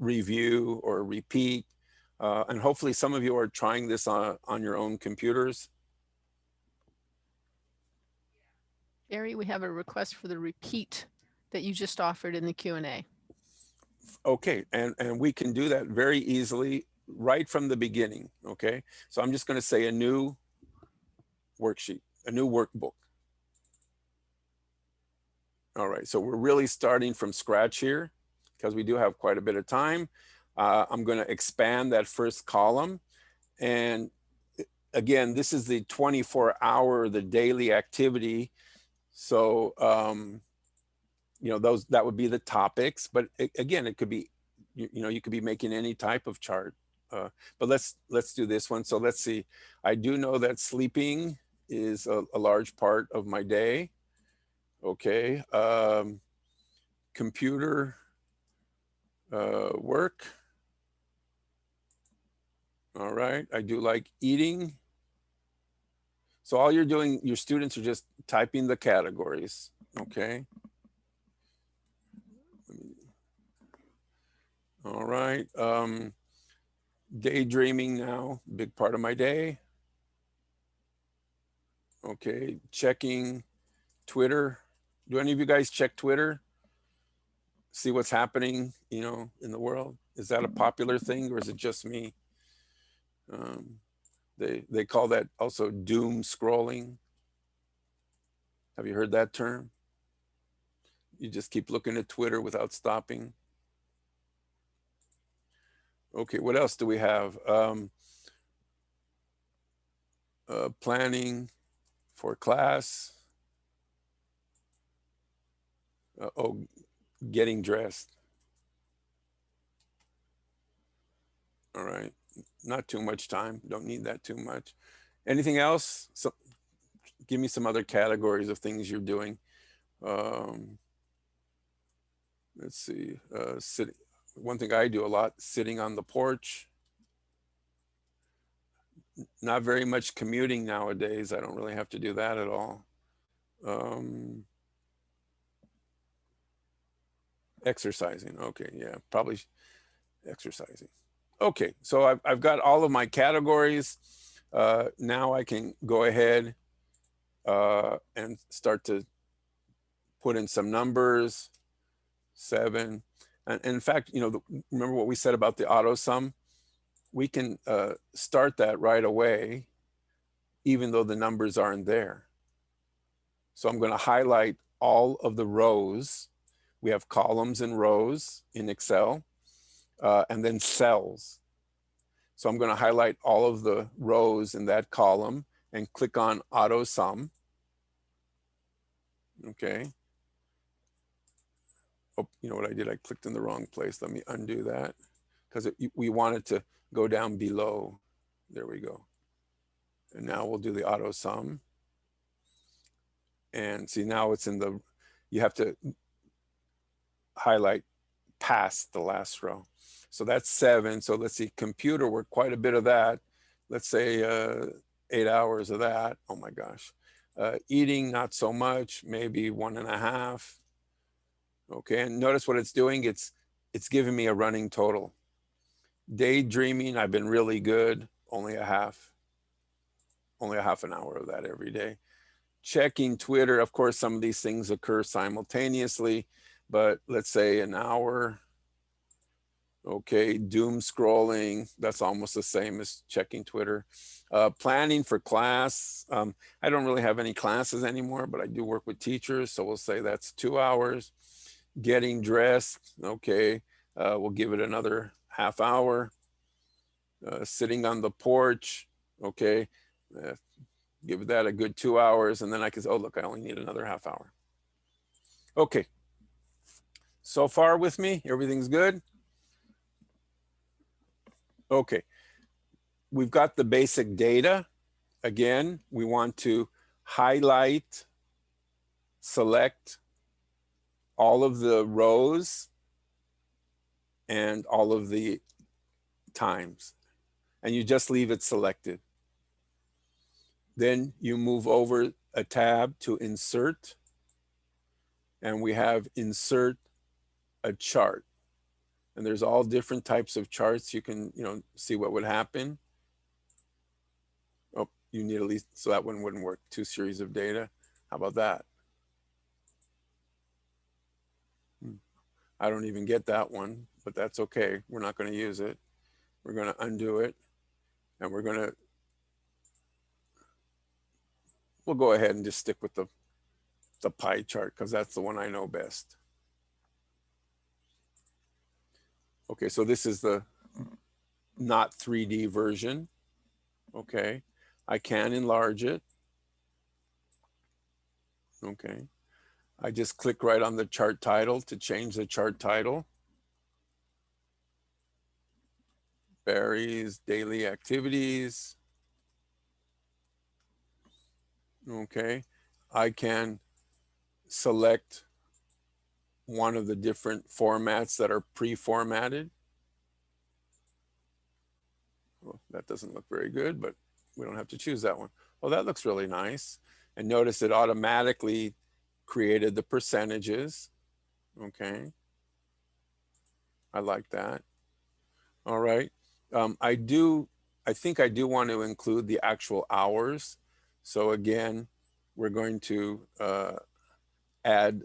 review or repeat? Uh, and hopefully some of you are trying this on, on your own computers. Gary, we have a request for the repeat that you just offered in the Q and A. Okay, and, and we can do that very easily right from the beginning, okay? So I'm just gonna say a new worksheet, a new workbook. All right, so we're really starting from scratch here because we do have quite a bit of time. Uh, I'm gonna expand that first column. And again, this is the 24 hour, the daily activity. So, um, you know, those, that would be the topics, but a- again, it could be, you, you know, you could be making any type of chart. Uh, but let's, let's do this one. So let's see. I do know that sleeping is a, a large part of my day. Okay. Um, computer uh, work. All right. I do like eating. So all you're doing, your students are just typing the categories. Okay. All right. Um, daydreaming now, big part of my day. Okay. Checking Twitter. Do any of you guys check Twitter? See what's happening, you know, in the world? Is that a popular thing or is it just me? Um, they, they call that also doom scrolling. Have you heard that term? You just keep looking at Twitter without stopping. Okay, what else do we have? Um, uh, planning for class. Uh, oh, getting dressed. All right, not too much time. Don't need that too much. Anything else? So, give me some other categories of things you're doing. Um, let's see, uh, sitting. One thing I do a lot, sitting on the porch. Not very much commuting nowadays. I don't really have to do that at all. Um, exercising. Okay, yeah, probably exercising. Okay, so I've, I've got all of my categories. Uh, now I can go ahead uh, and start to put in some numbers, seven. And in fact, you know, the, remember what we said about the auto sum? We can uh, start that right away, even though the numbers aren't there. So I'm gonna highlight all of the rows. We have columns and rows in Excel, uh, and then cells. So I'm gonna highlight all of the rows in that column and click on auto sum. Okay. Oh, you know what I did? I clicked in the wrong place. Let me undo that because we wanted to go down below. There we go. And now we'll do the auto sum. And see now it's in the, you have to highlight past the last row. So that's seven. So let's see, computer work, quite a bit of that. Let's say uh, eight hours of that. Oh my gosh. Uh, eating, not so much, maybe one and a half. Okay, and notice what it's doing. It's it's giving me a running total. Daydreaming, I've been really good. Only a half. Only a half an hour of that every day. Checking Twitter, of course, some of these things occur simultaneously, but let's say an hour. Okay, doom scrolling, that's almost the same as checking Twitter. Uh, planning for class, um, I don't really have any classes anymore, but I do work with teachers, so we'll say that's two hours getting dressed. Okay, uh, we'll give it another half hour. Uh, sitting on the porch. Okay, uh, give that a good two hours, and then I can say, oh look, I only need another half hour. Okay. So far with me, everything's good. Okay, we've got the basic data. Again, we want to highlight, select, all of the rows and all of the times. And you just leave it selected. Then you move over a tab to insert. And we have insert a chart. And there's all different types of charts. You can, you know, see what would happen. Oh, you need at least, so that one wouldn't work. Two series of data. How about that? Hmm. I don't even get that one, but that's okay. We're not going to use it. We're going to undo it and we're going to, we'll go ahead and just stick with the, the pie chart because that's the one I know best. Okay, so this is the not 3D version. Okay, I can enlarge it. Okay. I just click right on the chart title to change the chart title. Barry's daily activities. Okay, I can select one of the different formats that are pre-formatted. Well, that doesn't look very good, but we don't have to choose that one. Well, that looks really nice. And notice it automatically created the percentages. Okay. I like that. All right. Um, I do, I think I do want to include the actual hours. So again, we're going to uh, add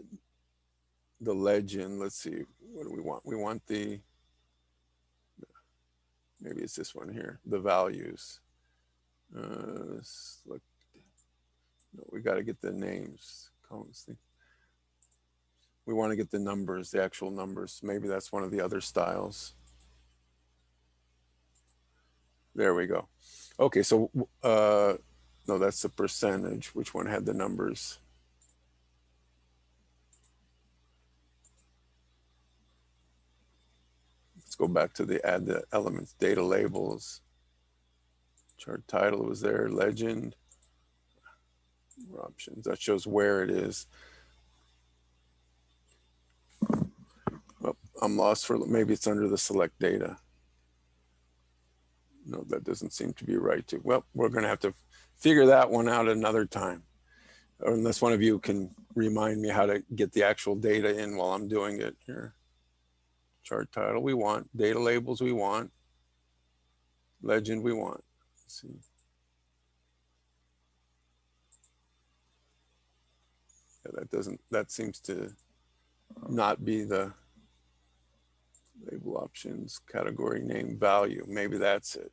the legend. Let's see, what do we want? We want the, maybe it's this one here, the values. Uh, look, no, we got to get the names. We want to get the numbers, the actual numbers. Maybe that's one of the other styles. There we go. Okay, so, uh, no, that's the percentage. Which one had the numbers? Go back to the add the elements, data labels. Chart title was there, legend. Options, that shows where it is. Well, I'm lost for, maybe it's under the select data. No, that doesn't seem to be right too. Well, we're gonna have to figure that one out another time. Unless one of you can remind me how to get the actual data in while I'm doing it here. Chart title we want, data labels we want, legend we want. Let's see. Yeah, that doesn't, that seems to not be the label options, category name, value. Maybe that's it.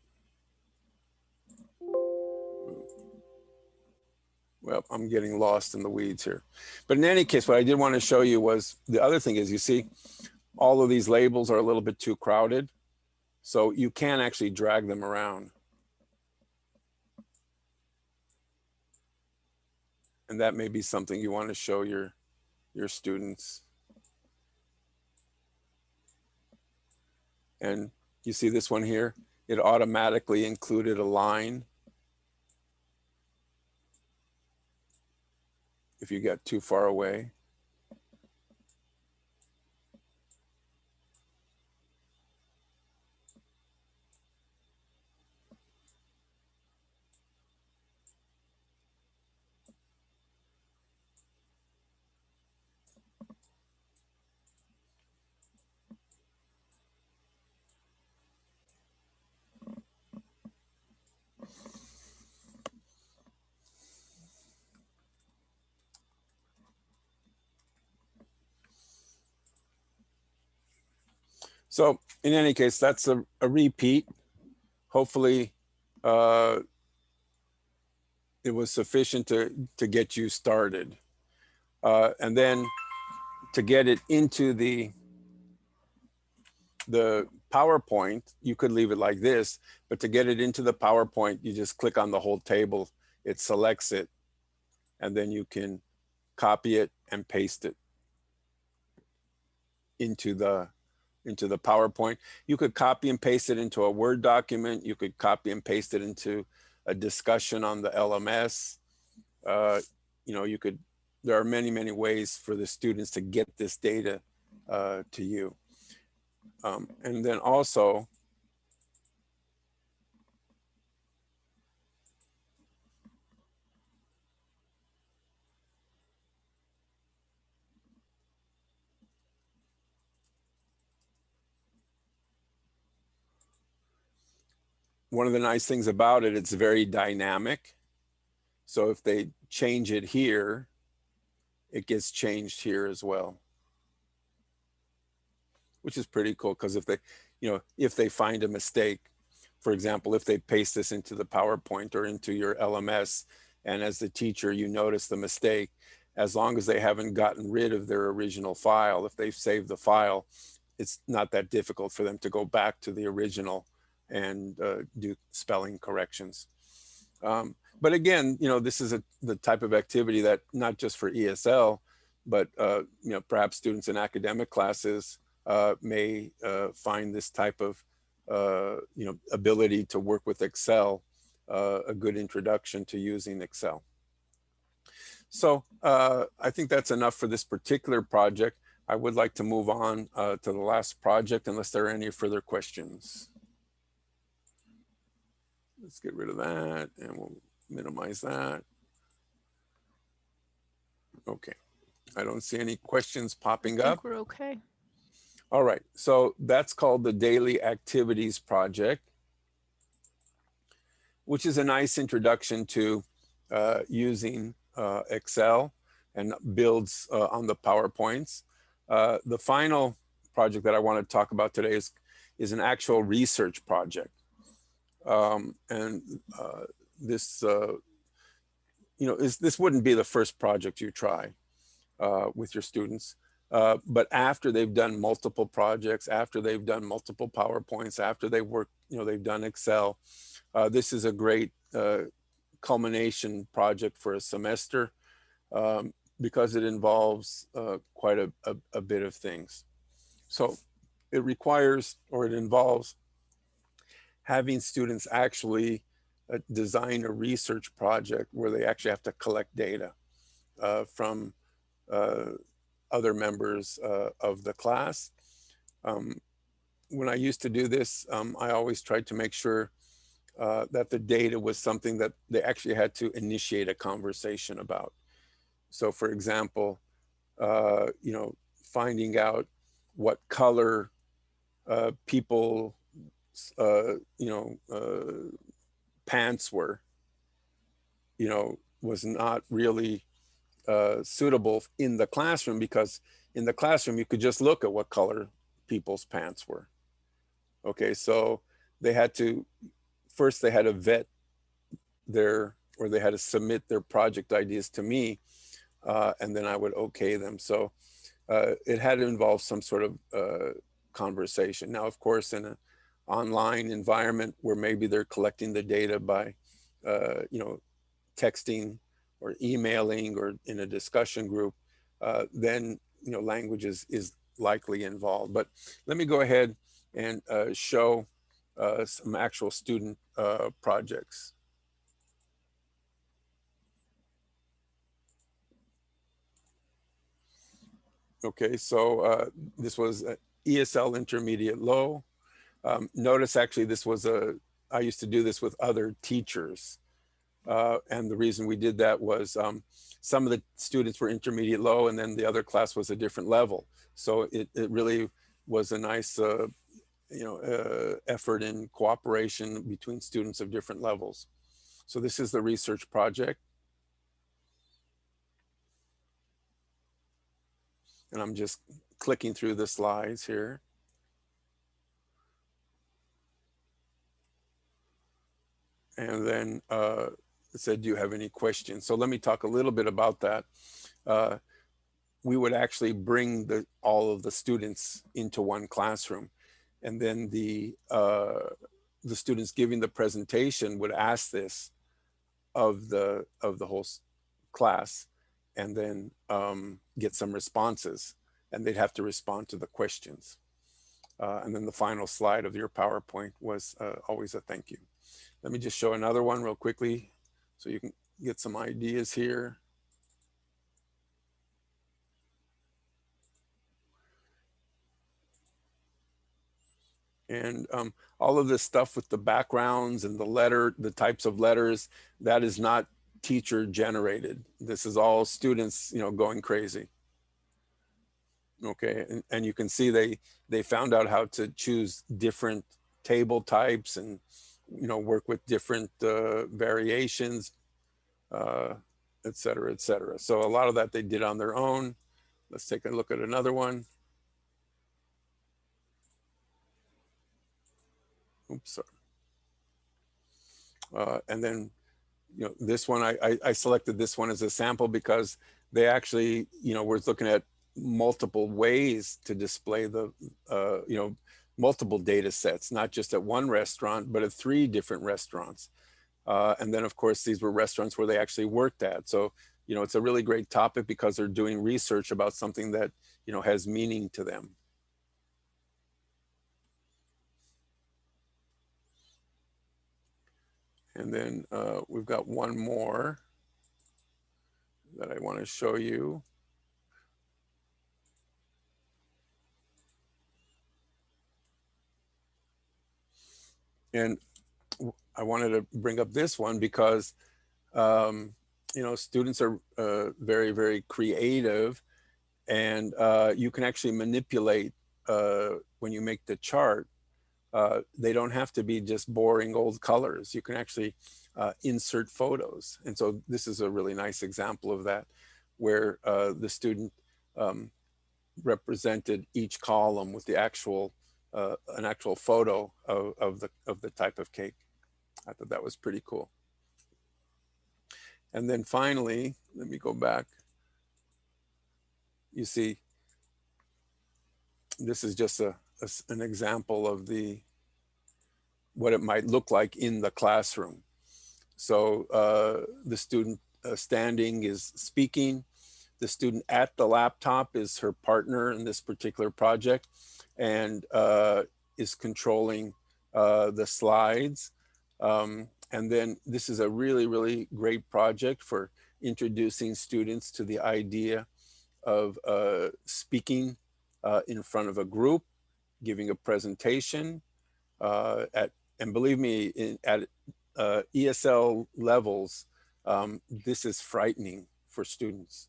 Well, I'm getting lost in the weeds here. But in any case, what I did want to show you was the other thing is you see, all of these labels are a little bit too crowded. So you can actually drag them around. And that may be something you want to show your, your students. And you see this one here, it automatically included a line. If you got too far away. So in any case, that's a, a repeat. Hopefully, uh, it was sufficient to, to get you started. Uh, and then to get it into the, the PowerPoint, you could leave it like this, but to get it into the PowerPoint, you just click on the whole table, it selects it, and then you can copy it and paste it into the into the PowerPoint. You could copy and paste it into a Word document. You could copy and paste it into a discussion on the LMS. Uh, you know, you could, there are many, many ways for the students to get this data uh, to you. Um, and then also, one of the nice things about it, it's very dynamic. So if they change it here, it gets changed here as well. Which is pretty cool because if they, you know, if they find a mistake, for example, if they paste this into the PowerPoint or into your LMS, and as the teacher, you notice the mistake, as long as they haven't gotten rid of their original file, if they've saved the file, it's not that difficult for them to go back to the original and uh, do spelling corrections. Um, but again, you know, this is a, the type of activity that not just for ESL, but uh, you know, perhaps students in academic classes uh, may uh, find this type of uh, you know ability to work with Excel uh, a good introduction to using Excel. So I think that's enough for this particular project. I would like to move on to the last project unless there are any further questions. Let's get rid of that and we'll minimize that. Okay, I don't see any questions popping I up. we're okay. All right, so that's called the Daily Activities Project, which is a nice introduction to uh, using uh, Excel and builds uh, on the PowerPoints. Uh, the final project that I want to talk about today is, is an actual research project. Um, and uh, this, uh, you know, is, this wouldn't be the first project you try. uh, with your students. Uh, but after they've done multiple projects, after they've done multiple PowerPoints, after they've worked, you know, they've done Excel, uh, this is a great uh, culmination project for a semester um, because it involves uh, quite a, a, a bit of things. So it requires or it involves having students actually uh, design a research project where they actually have to collect data uh, from uh, other members uh, of the class. Um, when I used to do this, um, I always tried to make sure uh, that the data was something that they actually had to initiate a conversation about. So for example, you know, finding out what color uh, people, uh, you know, uh, pants were, you know, was not really uh, suitable in the classroom because in the classroom you could just look at what color people's pants were. Okay, so they had to, first they had to vet their, or they had to submit their project ideas to me uh, and then I would okay them. So uh, it had to involve some sort of uh, conversation. Now, of course, in an online environment where maybe they're collecting the data by, uh, you know, texting or emailing or in a discussion group, uh, then, you know, language is, is likely involved. But let me go ahead and uh, show some actual student projects. Okay, so uh, this was ESL intermediate low. Um, notice actually this was a, I used to do this with other teachers. Uh, and the reason we did that was um, some of the students were intermediate low and then the other class was a different level. So it, it really was a nice, uh, you know, uh, effort in cooperation between students of different levels. So this is the research project. And I'm just clicking through the slides here. And then uh, said, do you have any questions? So let me talk a little bit about that. Uh, we would actually bring the, all of the students into one classroom. And then the, uh, the students giving the presentation would ask this of the, of the whole class and then um, get some responses and they'd have to respond to the questions. Uh, and then the final slide of your PowerPoint was uh, always a thank you. Let me just show another one real quickly so you can get some ideas here. And um, all of this stuff with the backgrounds and the letter, the types of letters, that is not teacher generated. This is all students, you know, going crazy. Okay, and, and you can see they they found out how to choose different table types and you know work with different uh, variations, uh, et cetera, et cetera. So a lot of that they did on their own. Let's take a look at another one. Oops, sorry. Uh, and then you know, this one, I, I, I selected this one as a sample because they actually, you know, we're looking at multiple ways to display the, uh, you know, multiple data sets, not just at one restaurant, but at three different restaurants. Uh, and then of course, these were restaurants where they actually worked at. So, you know, it's a really great topic because they're doing research about something that, you know, has meaning to them. And then uh, we've got one more that I want to show you. And I wanted to bring up this one because, um, you know, students are uh, very, very creative and uh, you can actually manipulate uh, when you make the chart uh, they don't have to be just boring old colors. You can actually uh, insert photos. And so this is a really nice example of that, where uh, the student um, represented each column with the actual, uh, an actual photo of, of, the, of the type of cake. I thought that was pretty cool. And then finally, let me go back. you see, this is just a, a an example of the, what it might look like in the classroom. So uh, the student uh, standing is speaking. The student at the laptop is her partner in this particular project and uh, is controlling uh, the slides. Um, and then this is a really, really great project for introducing students to the idea of uh, speaking uh, in front of a group, giving a presentation uh, at, and believe me, in, at uh, ESL levels, um, this is frightening for students.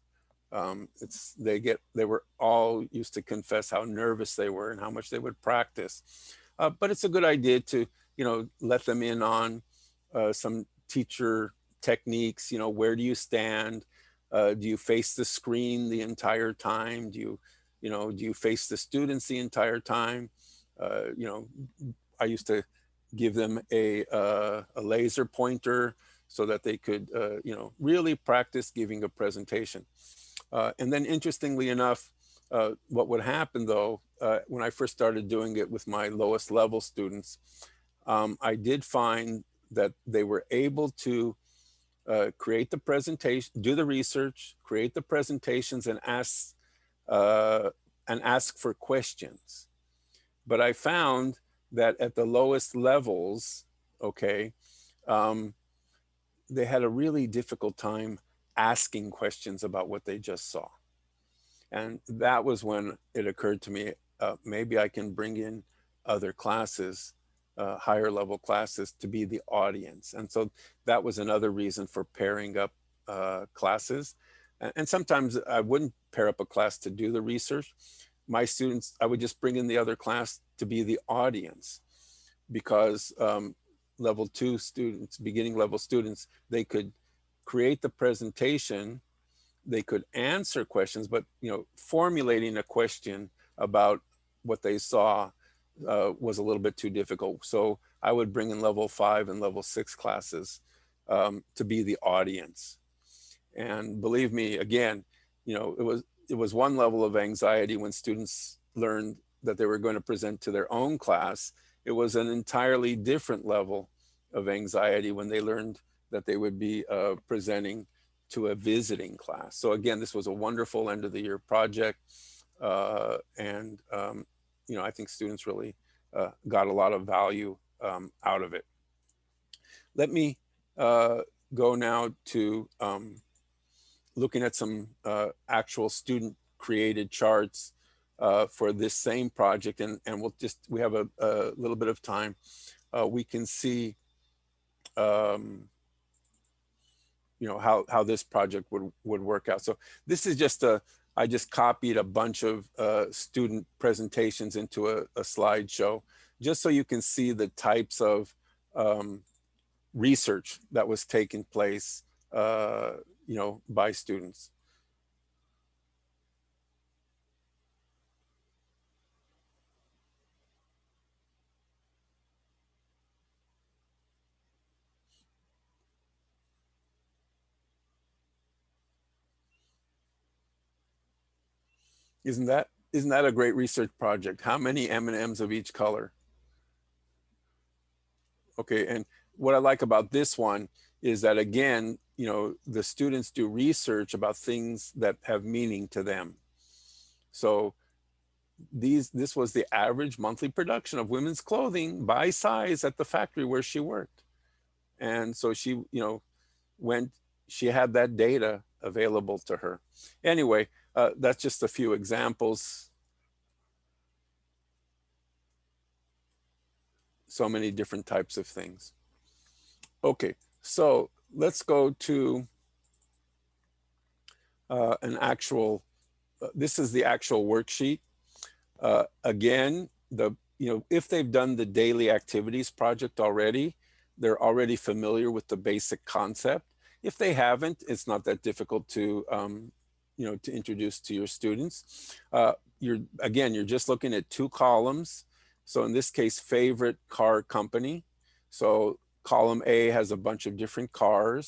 Um, it's they get they were all used to confess how nervous they were and how much they would practice. Uh, but it's a good idea to you know let them in on uh, some teacher techniques. You know where do you stand? Uh, do you face the screen the entire time? Do you you know do you face the students the entire time? Uh, you know I used to give them a uh, a laser pointer so that they could uh, you know really practice giving a presentation. Uh, and then interestingly enough, uh, what would happen though, uh, when I first started doing it with my lowest level students, um, I did find that they were able to uh, create the presentation, do the research, create the presentations and ask, uh, and ask for questions. But I found that at the lowest levels, okay, um, they had a really difficult time asking questions about what they just saw. And that was when it occurred to me, uh, maybe I can bring in other classes, uh, higher level classes to be the audience. And so that was another reason for pairing up uh, classes. And sometimes I wouldn't pair up a class to do the research. My students, I would just bring in the other class to be the audience because um, level two students, beginning level students, they could create the presentation, they could answer questions, but you know, formulating a question about what they saw uh, was a little bit too difficult. So I would bring in level five and level six classes um, to be the audience. And believe me, again, you know, it was it was one level of anxiety when students learned that they were going to present to their own class. It was an entirely different level of anxiety when they learned that they would be uh, presenting to a visiting class. So again, this was a wonderful end of the year project. Uh, and, um, you know, I think students really uh, got a lot of value um, out of it. Let me uh, go now to um, looking at some uh, actual student created charts uh, for this same project. And, and we'll just, we have a, a little bit of time. We can see um, you know, how, how this project would, would work out. So this is just a, I just copied a bunch of uh, student presentations into a, a slideshow, just so you can see the types of um, research that was taking place, uh, you know, by students. Isn't that, isn't that a great research project? How many M&Ms of each color? Okay, and what I like about this one is that again, you know, the students do research about things that have meaning to them. So these, this was the average monthly production of women's clothing by size at the factory where she worked. And so she, you know, went, she had that data available to her. Anyway, uh, that's just a few examples. So many different types of things. Okay, so let's go to uh, an actual, uh, this is the actual worksheet. Uh, again, the you know if they've done the daily activities project already, they're already familiar with the basic concept. If they haven't, it's not that difficult to um, you know to introduce to your students. Uh, you're again, you're just looking at two columns. So in this case, favorite car company. So column A has a bunch of different cars,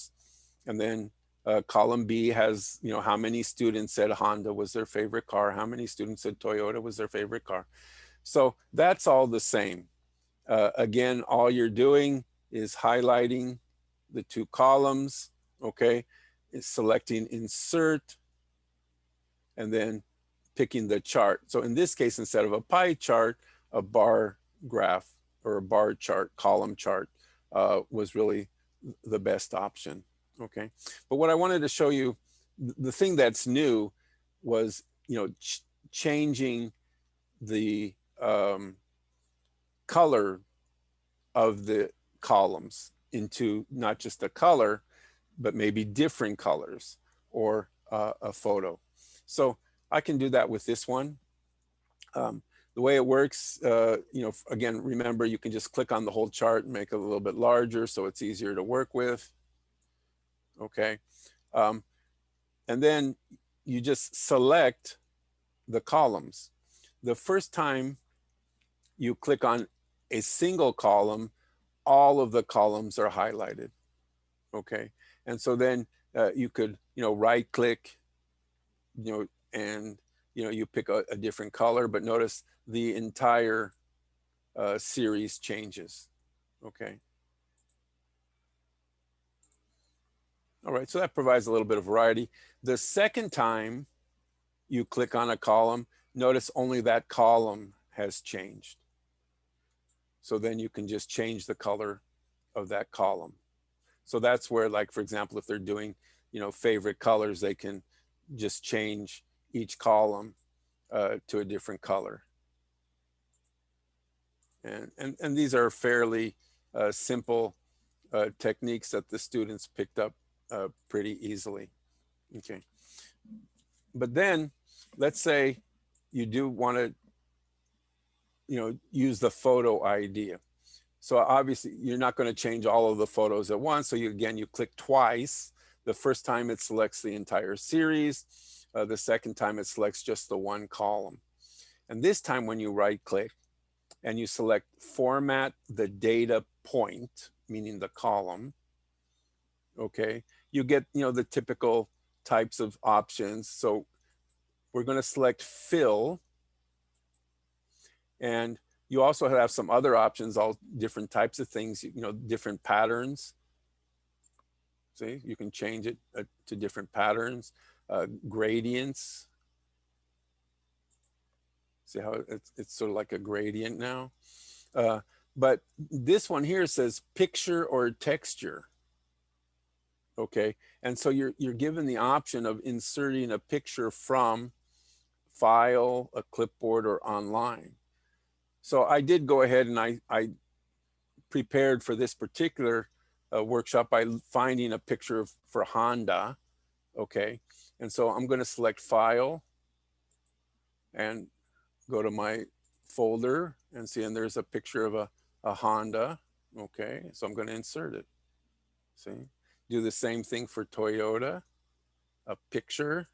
and then Uh, column B has, you know, how many students said Honda was their favorite car, how many students said Toyota was their favorite car. So that's all the same. Uh, again, all you're doing is highlighting the two columns, okay? Is selecting insert and then picking the chart. So in this case, instead of a pie chart, a bar graph or a bar chart, column chart uh, was really the best option, okay? But what I wanted to show you, the thing that's new was, you know, ch changing the um, color of the columns into not just a color, but maybe different colors or uh, a photo. So I can do that with this one. Um, the way it works, uh, you know, again, remember you can just click on the whole chart and make it a little bit larger so it's easier to work with. Okay. Um, and then you just select the columns. The first time you click on a single column, all of the columns are highlighted. Okay. And so then uh, you could, you know, right click, you know, and, you know, you pick a, a different color, but notice the entire uh, series changes. Okay. All right, so that provides a little bit of variety. The second time you click on a column, notice only that column has changed. So then you can just change the color of that column. So that's where like, for example, if they're doing, you know, favorite colors, they can just change each column uh, to a different color. And, and, and these are fairly uh, simple uh, techniques that the students picked up uh, pretty easily. Okay. But then let's say you do want to you know, use the photo idea. So obviously you're not going to change all of the photos at once. So you, again, you click twice. The first time it selects the entire series. Uh, the second time it selects just the one column. And this time when you right click and you select format the data point, meaning the column, okay, you get, you know, the typical types of options. So we're going to select fill and you also have some other options, all different types of things, you know, different patterns. See, you can change it uh, to different patterns, uh, gradients. See how it's, it's sort of like a gradient now. Uh, but this one here says picture or texture. Okay, and so you're, you're given the option of inserting a picture from file, a clipboard, or online. So I did go ahead and I, I prepared for this particular workshop by finding a picture of, for Honda. Okay. And so I'm going to select file and go to my folder and see, and there's a picture of a, a Honda. Okay. So I'm going to insert it. See, do the same thing for Toyota, a picture.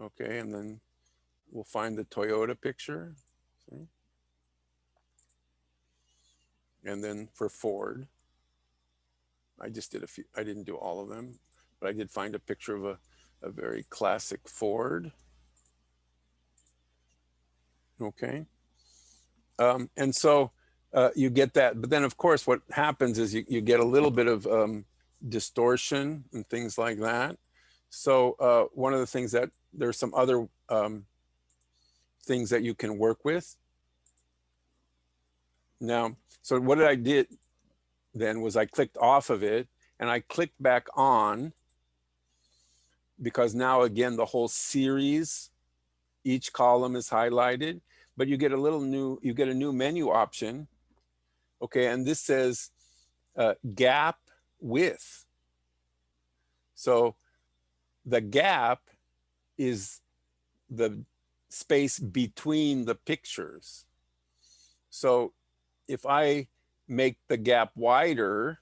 Okay. And then we'll find the Toyota picture. See? And then for Ford, I just did a few, I didn't do all of them, but I did find a picture of a, a very classic Ford. Okay. Um, and so uh, you get that, but then of course what happens is you, you get a little bit of um, distortion and things like that. So uh, one of the things that there's some other um, things that you can work with. Now, so what did I did then was I clicked off of it and I clicked back on because now again, the whole series, each column is highlighted, but you get a little new, you get a new menu option. Okay, and this says uh, gap width. So the gap is the space between the pictures. So if I make the gap wider,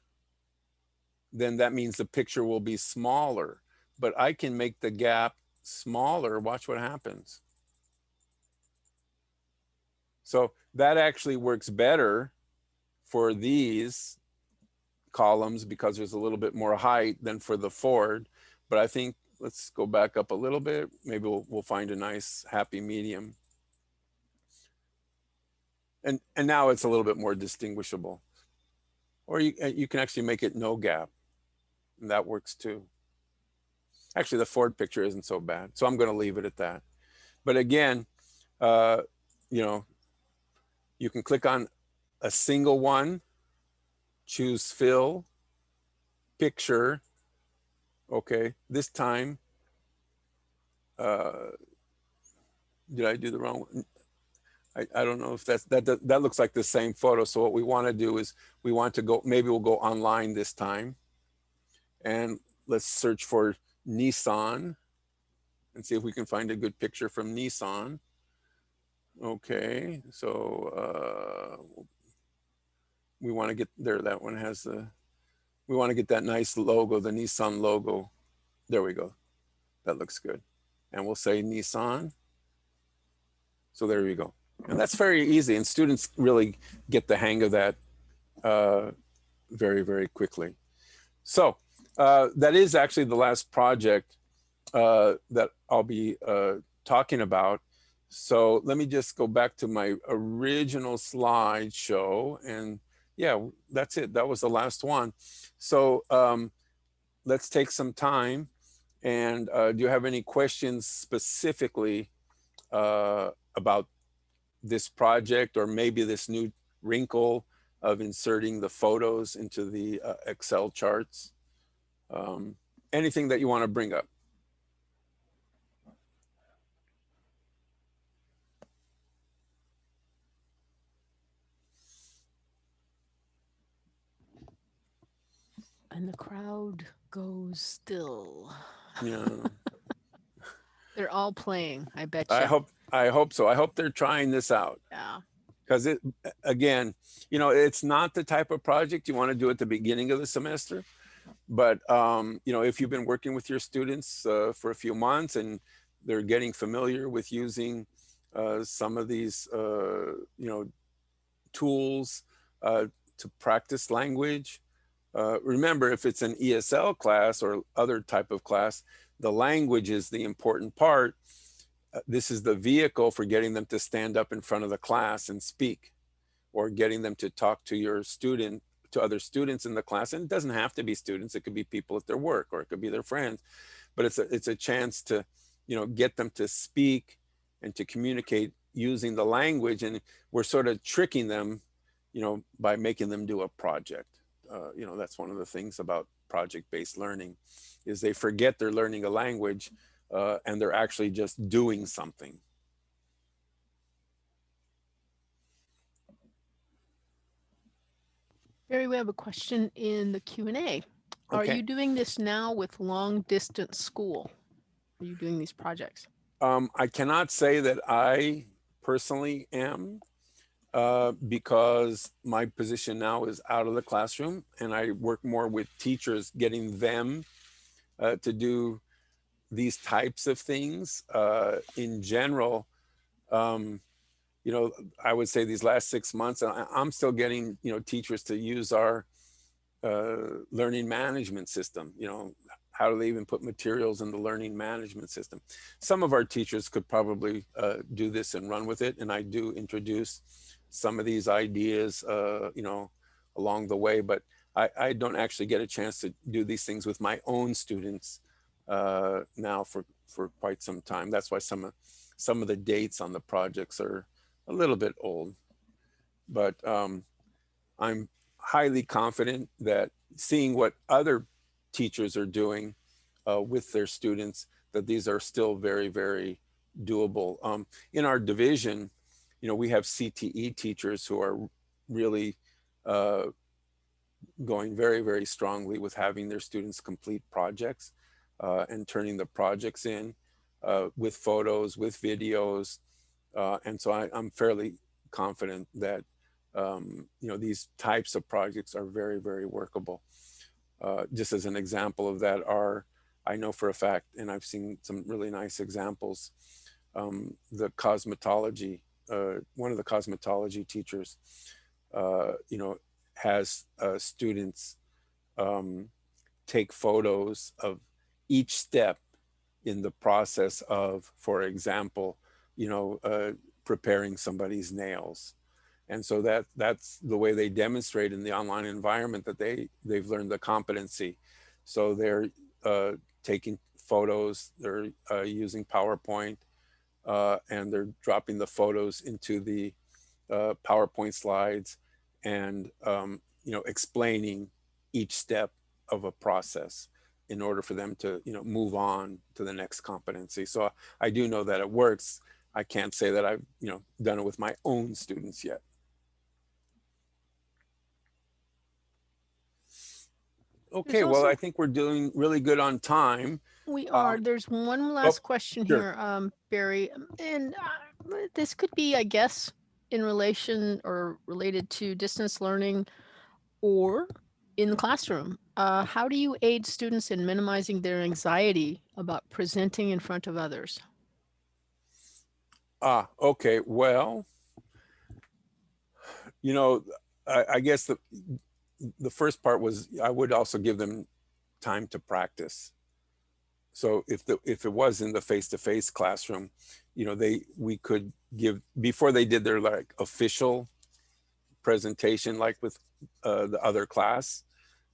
then that means the picture will be smaller. But I can make the gap smaller. Watch what happens. So that actually works better for these columns because there's a little bit more height than for the Ford. But I think, let's go back up a little bit. Maybe we'll, we'll find a nice happy medium. And, and now it's a little bit more distinguishable. Or you, uh, you can actually make it no gap. And that works too. Actually, the Ford picture isn't so bad. So I'm going to leave it at that. But again, uh, you know, you can click on a single one, choose fill, picture. Okay, this time, uh, did I do the wrong one? I, I don't know if that's, that, that, that looks like the same photo. So what we want to do is we want to go, maybe we'll go online this time. And let's search for Nissan and see if we can find a good picture from Nissan. Okay, so uh, we want to get there. That one has the, we want to get that nice logo, the Nissan logo. There we go. That looks good. And we'll say Nissan. So there you go. And that's very easy. And students really get the hang of that uh, very, very quickly. So uh, that is actually the last project uh, that I'll be uh, talking about. So let me just go back to my original slideshow and yeah, that's it. That was the last one. So um, let's take some time. And uh, do you have any questions specifically uh, about this project or maybe this new wrinkle of inserting the photos into the uh, Excel charts? Um, anything that you want to bring up? And the crowd goes still. Yeah. They're all playing, I bet you. I hope I hope so. I hope they're trying this out Yeah. because it again, you know, it's not the type of project you want to do at the beginning of the semester. But um, you know, if you've been working with your students uh, for a few months and they're getting familiar with using uh, some of these, uh, you know, tools uh, to practice language. Uh, remember, if it's an ESL class or other type of class, the language is the important part. Uh, this is the vehicle for getting them to stand up in front of the class and speak or getting them to talk to your student, to other students in the class. And it doesn't have to be students. It could be people at their work or it could be their friends. But it's a, it's a chance to, you know, get them to speak and to communicate using the language. And we're sort of tricking them, you know, by making them do a project. Uh, you know, that's one of the things about project-based learning is they forget they're learning a language uh, and they're actually just doing something. Barry, we have a question in the Q and A. Are Okay. you doing this now with long distance school? Are you doing these projects? Um, I cannot say that I personally am uh, because my position now is out of the classroom and I work more with teachers, getting them uh, to do these types of things. Uh, in general, um, you know, I would say these last six months, I, I'm still getting, you know, teachers to use our uh, learning management system, you know, how do they even put materials in the learning management system? Some of our teachers could probably uh, do this and run with it. And I do introduce some of these ideas, uh, you know, along the way, but I, I, don't actually get a chance to do these things with my own students uh, now for, for quite some time. That's why some of, some of the dates on the projects are a little bit old, but um, I'm highly confident that seeing what other teachers are doing uh, with their students, that these are still very, very doable. Um, in our division, you know, we have CTE teachers who are really uh, going very, very strongly with having their students complete projects uh, and turning the projects in uh, with photos, with videos. Uh, and so I, I'm fairly confident that, um, you know, these types of projects are very, very workable. Uh, just as an example of that are, I know for a fact, and I've seen some really nice examples, um, the cosmetology, uh, one of the cosmetology teachers, uh, you know, has students um, take photos of each step in the process of, for example, you know, uh, preparing somebody's nails. And so that that's the way they demonstrate in the online environment that they they've learned the competency. So they're uh, taking photos, they're uh, using PowerPoint, uh, and they're dropping the photos into the uh, PowerPoint slides and um, you know explaining each step of a process in order for them to you know move on to the next competency. So I do know that it works. I can't say that I've you know done it with my own students yet. Okay, well, I think we're doing really good on time. We Uh, are. There's one last question sure. here, um, Barry, um, and uh, this could be, I guess, in relation or related to distance learning or in the classroom. Uh, how do you aid students in minimizing their anxiety about presenting in front of others? Ah, okay, well, you know, I, I guess the, the first part was I would also give them time to practice. So if the if it was in the face-to-face classroom, you know, they we could give before they did their like official presentation, like with uh, the other class,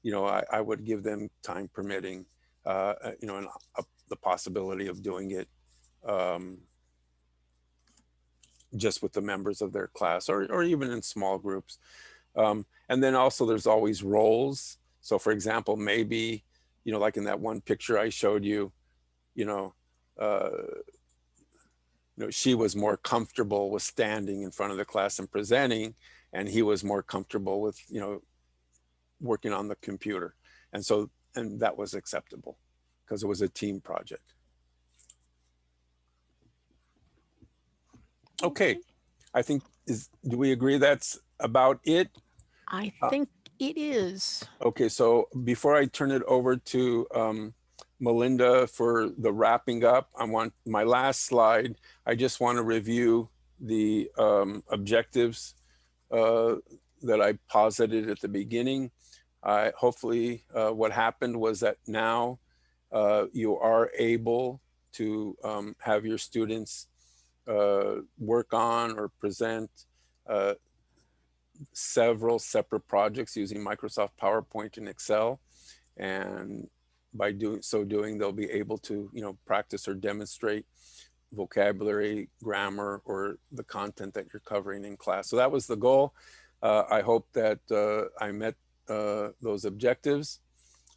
you know, I, I would give them time permitting, uh, uh, you know, and a, the possibility of doing it um, just with the members of their class or, or even in small groups. Um, and then also there's always roles. So for example, maybe, you know, like in that one picture I showed you, you know, uh, you know, she was more comfortable with standing in front of the class and presenting, and he was more comfortable with, you know, working on the computer. And so, and that was acceptable because it was a team project. Okay, I think is, do we agree that's about it? I Uh, think it is. Okay, so before I turn it over to um, Melinda for the wrapping up, I want my last slide. I just want to review the um, objectives uh, that I posited at the beginning. Hopefully uh, what happened was that now uh, you are able to um, have your students uh, work on or present uh, several separate projects using Microsoft PowerPoint and Excel. And by doing so doing, they'll be able to, you know, practice or demonstrate vocabulary, grammar, or the content that you're covering in class. So that was the goal. Uh, I hope that I met those objectives.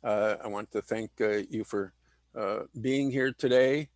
Uh, I want to thank uh, you for uh, being here today.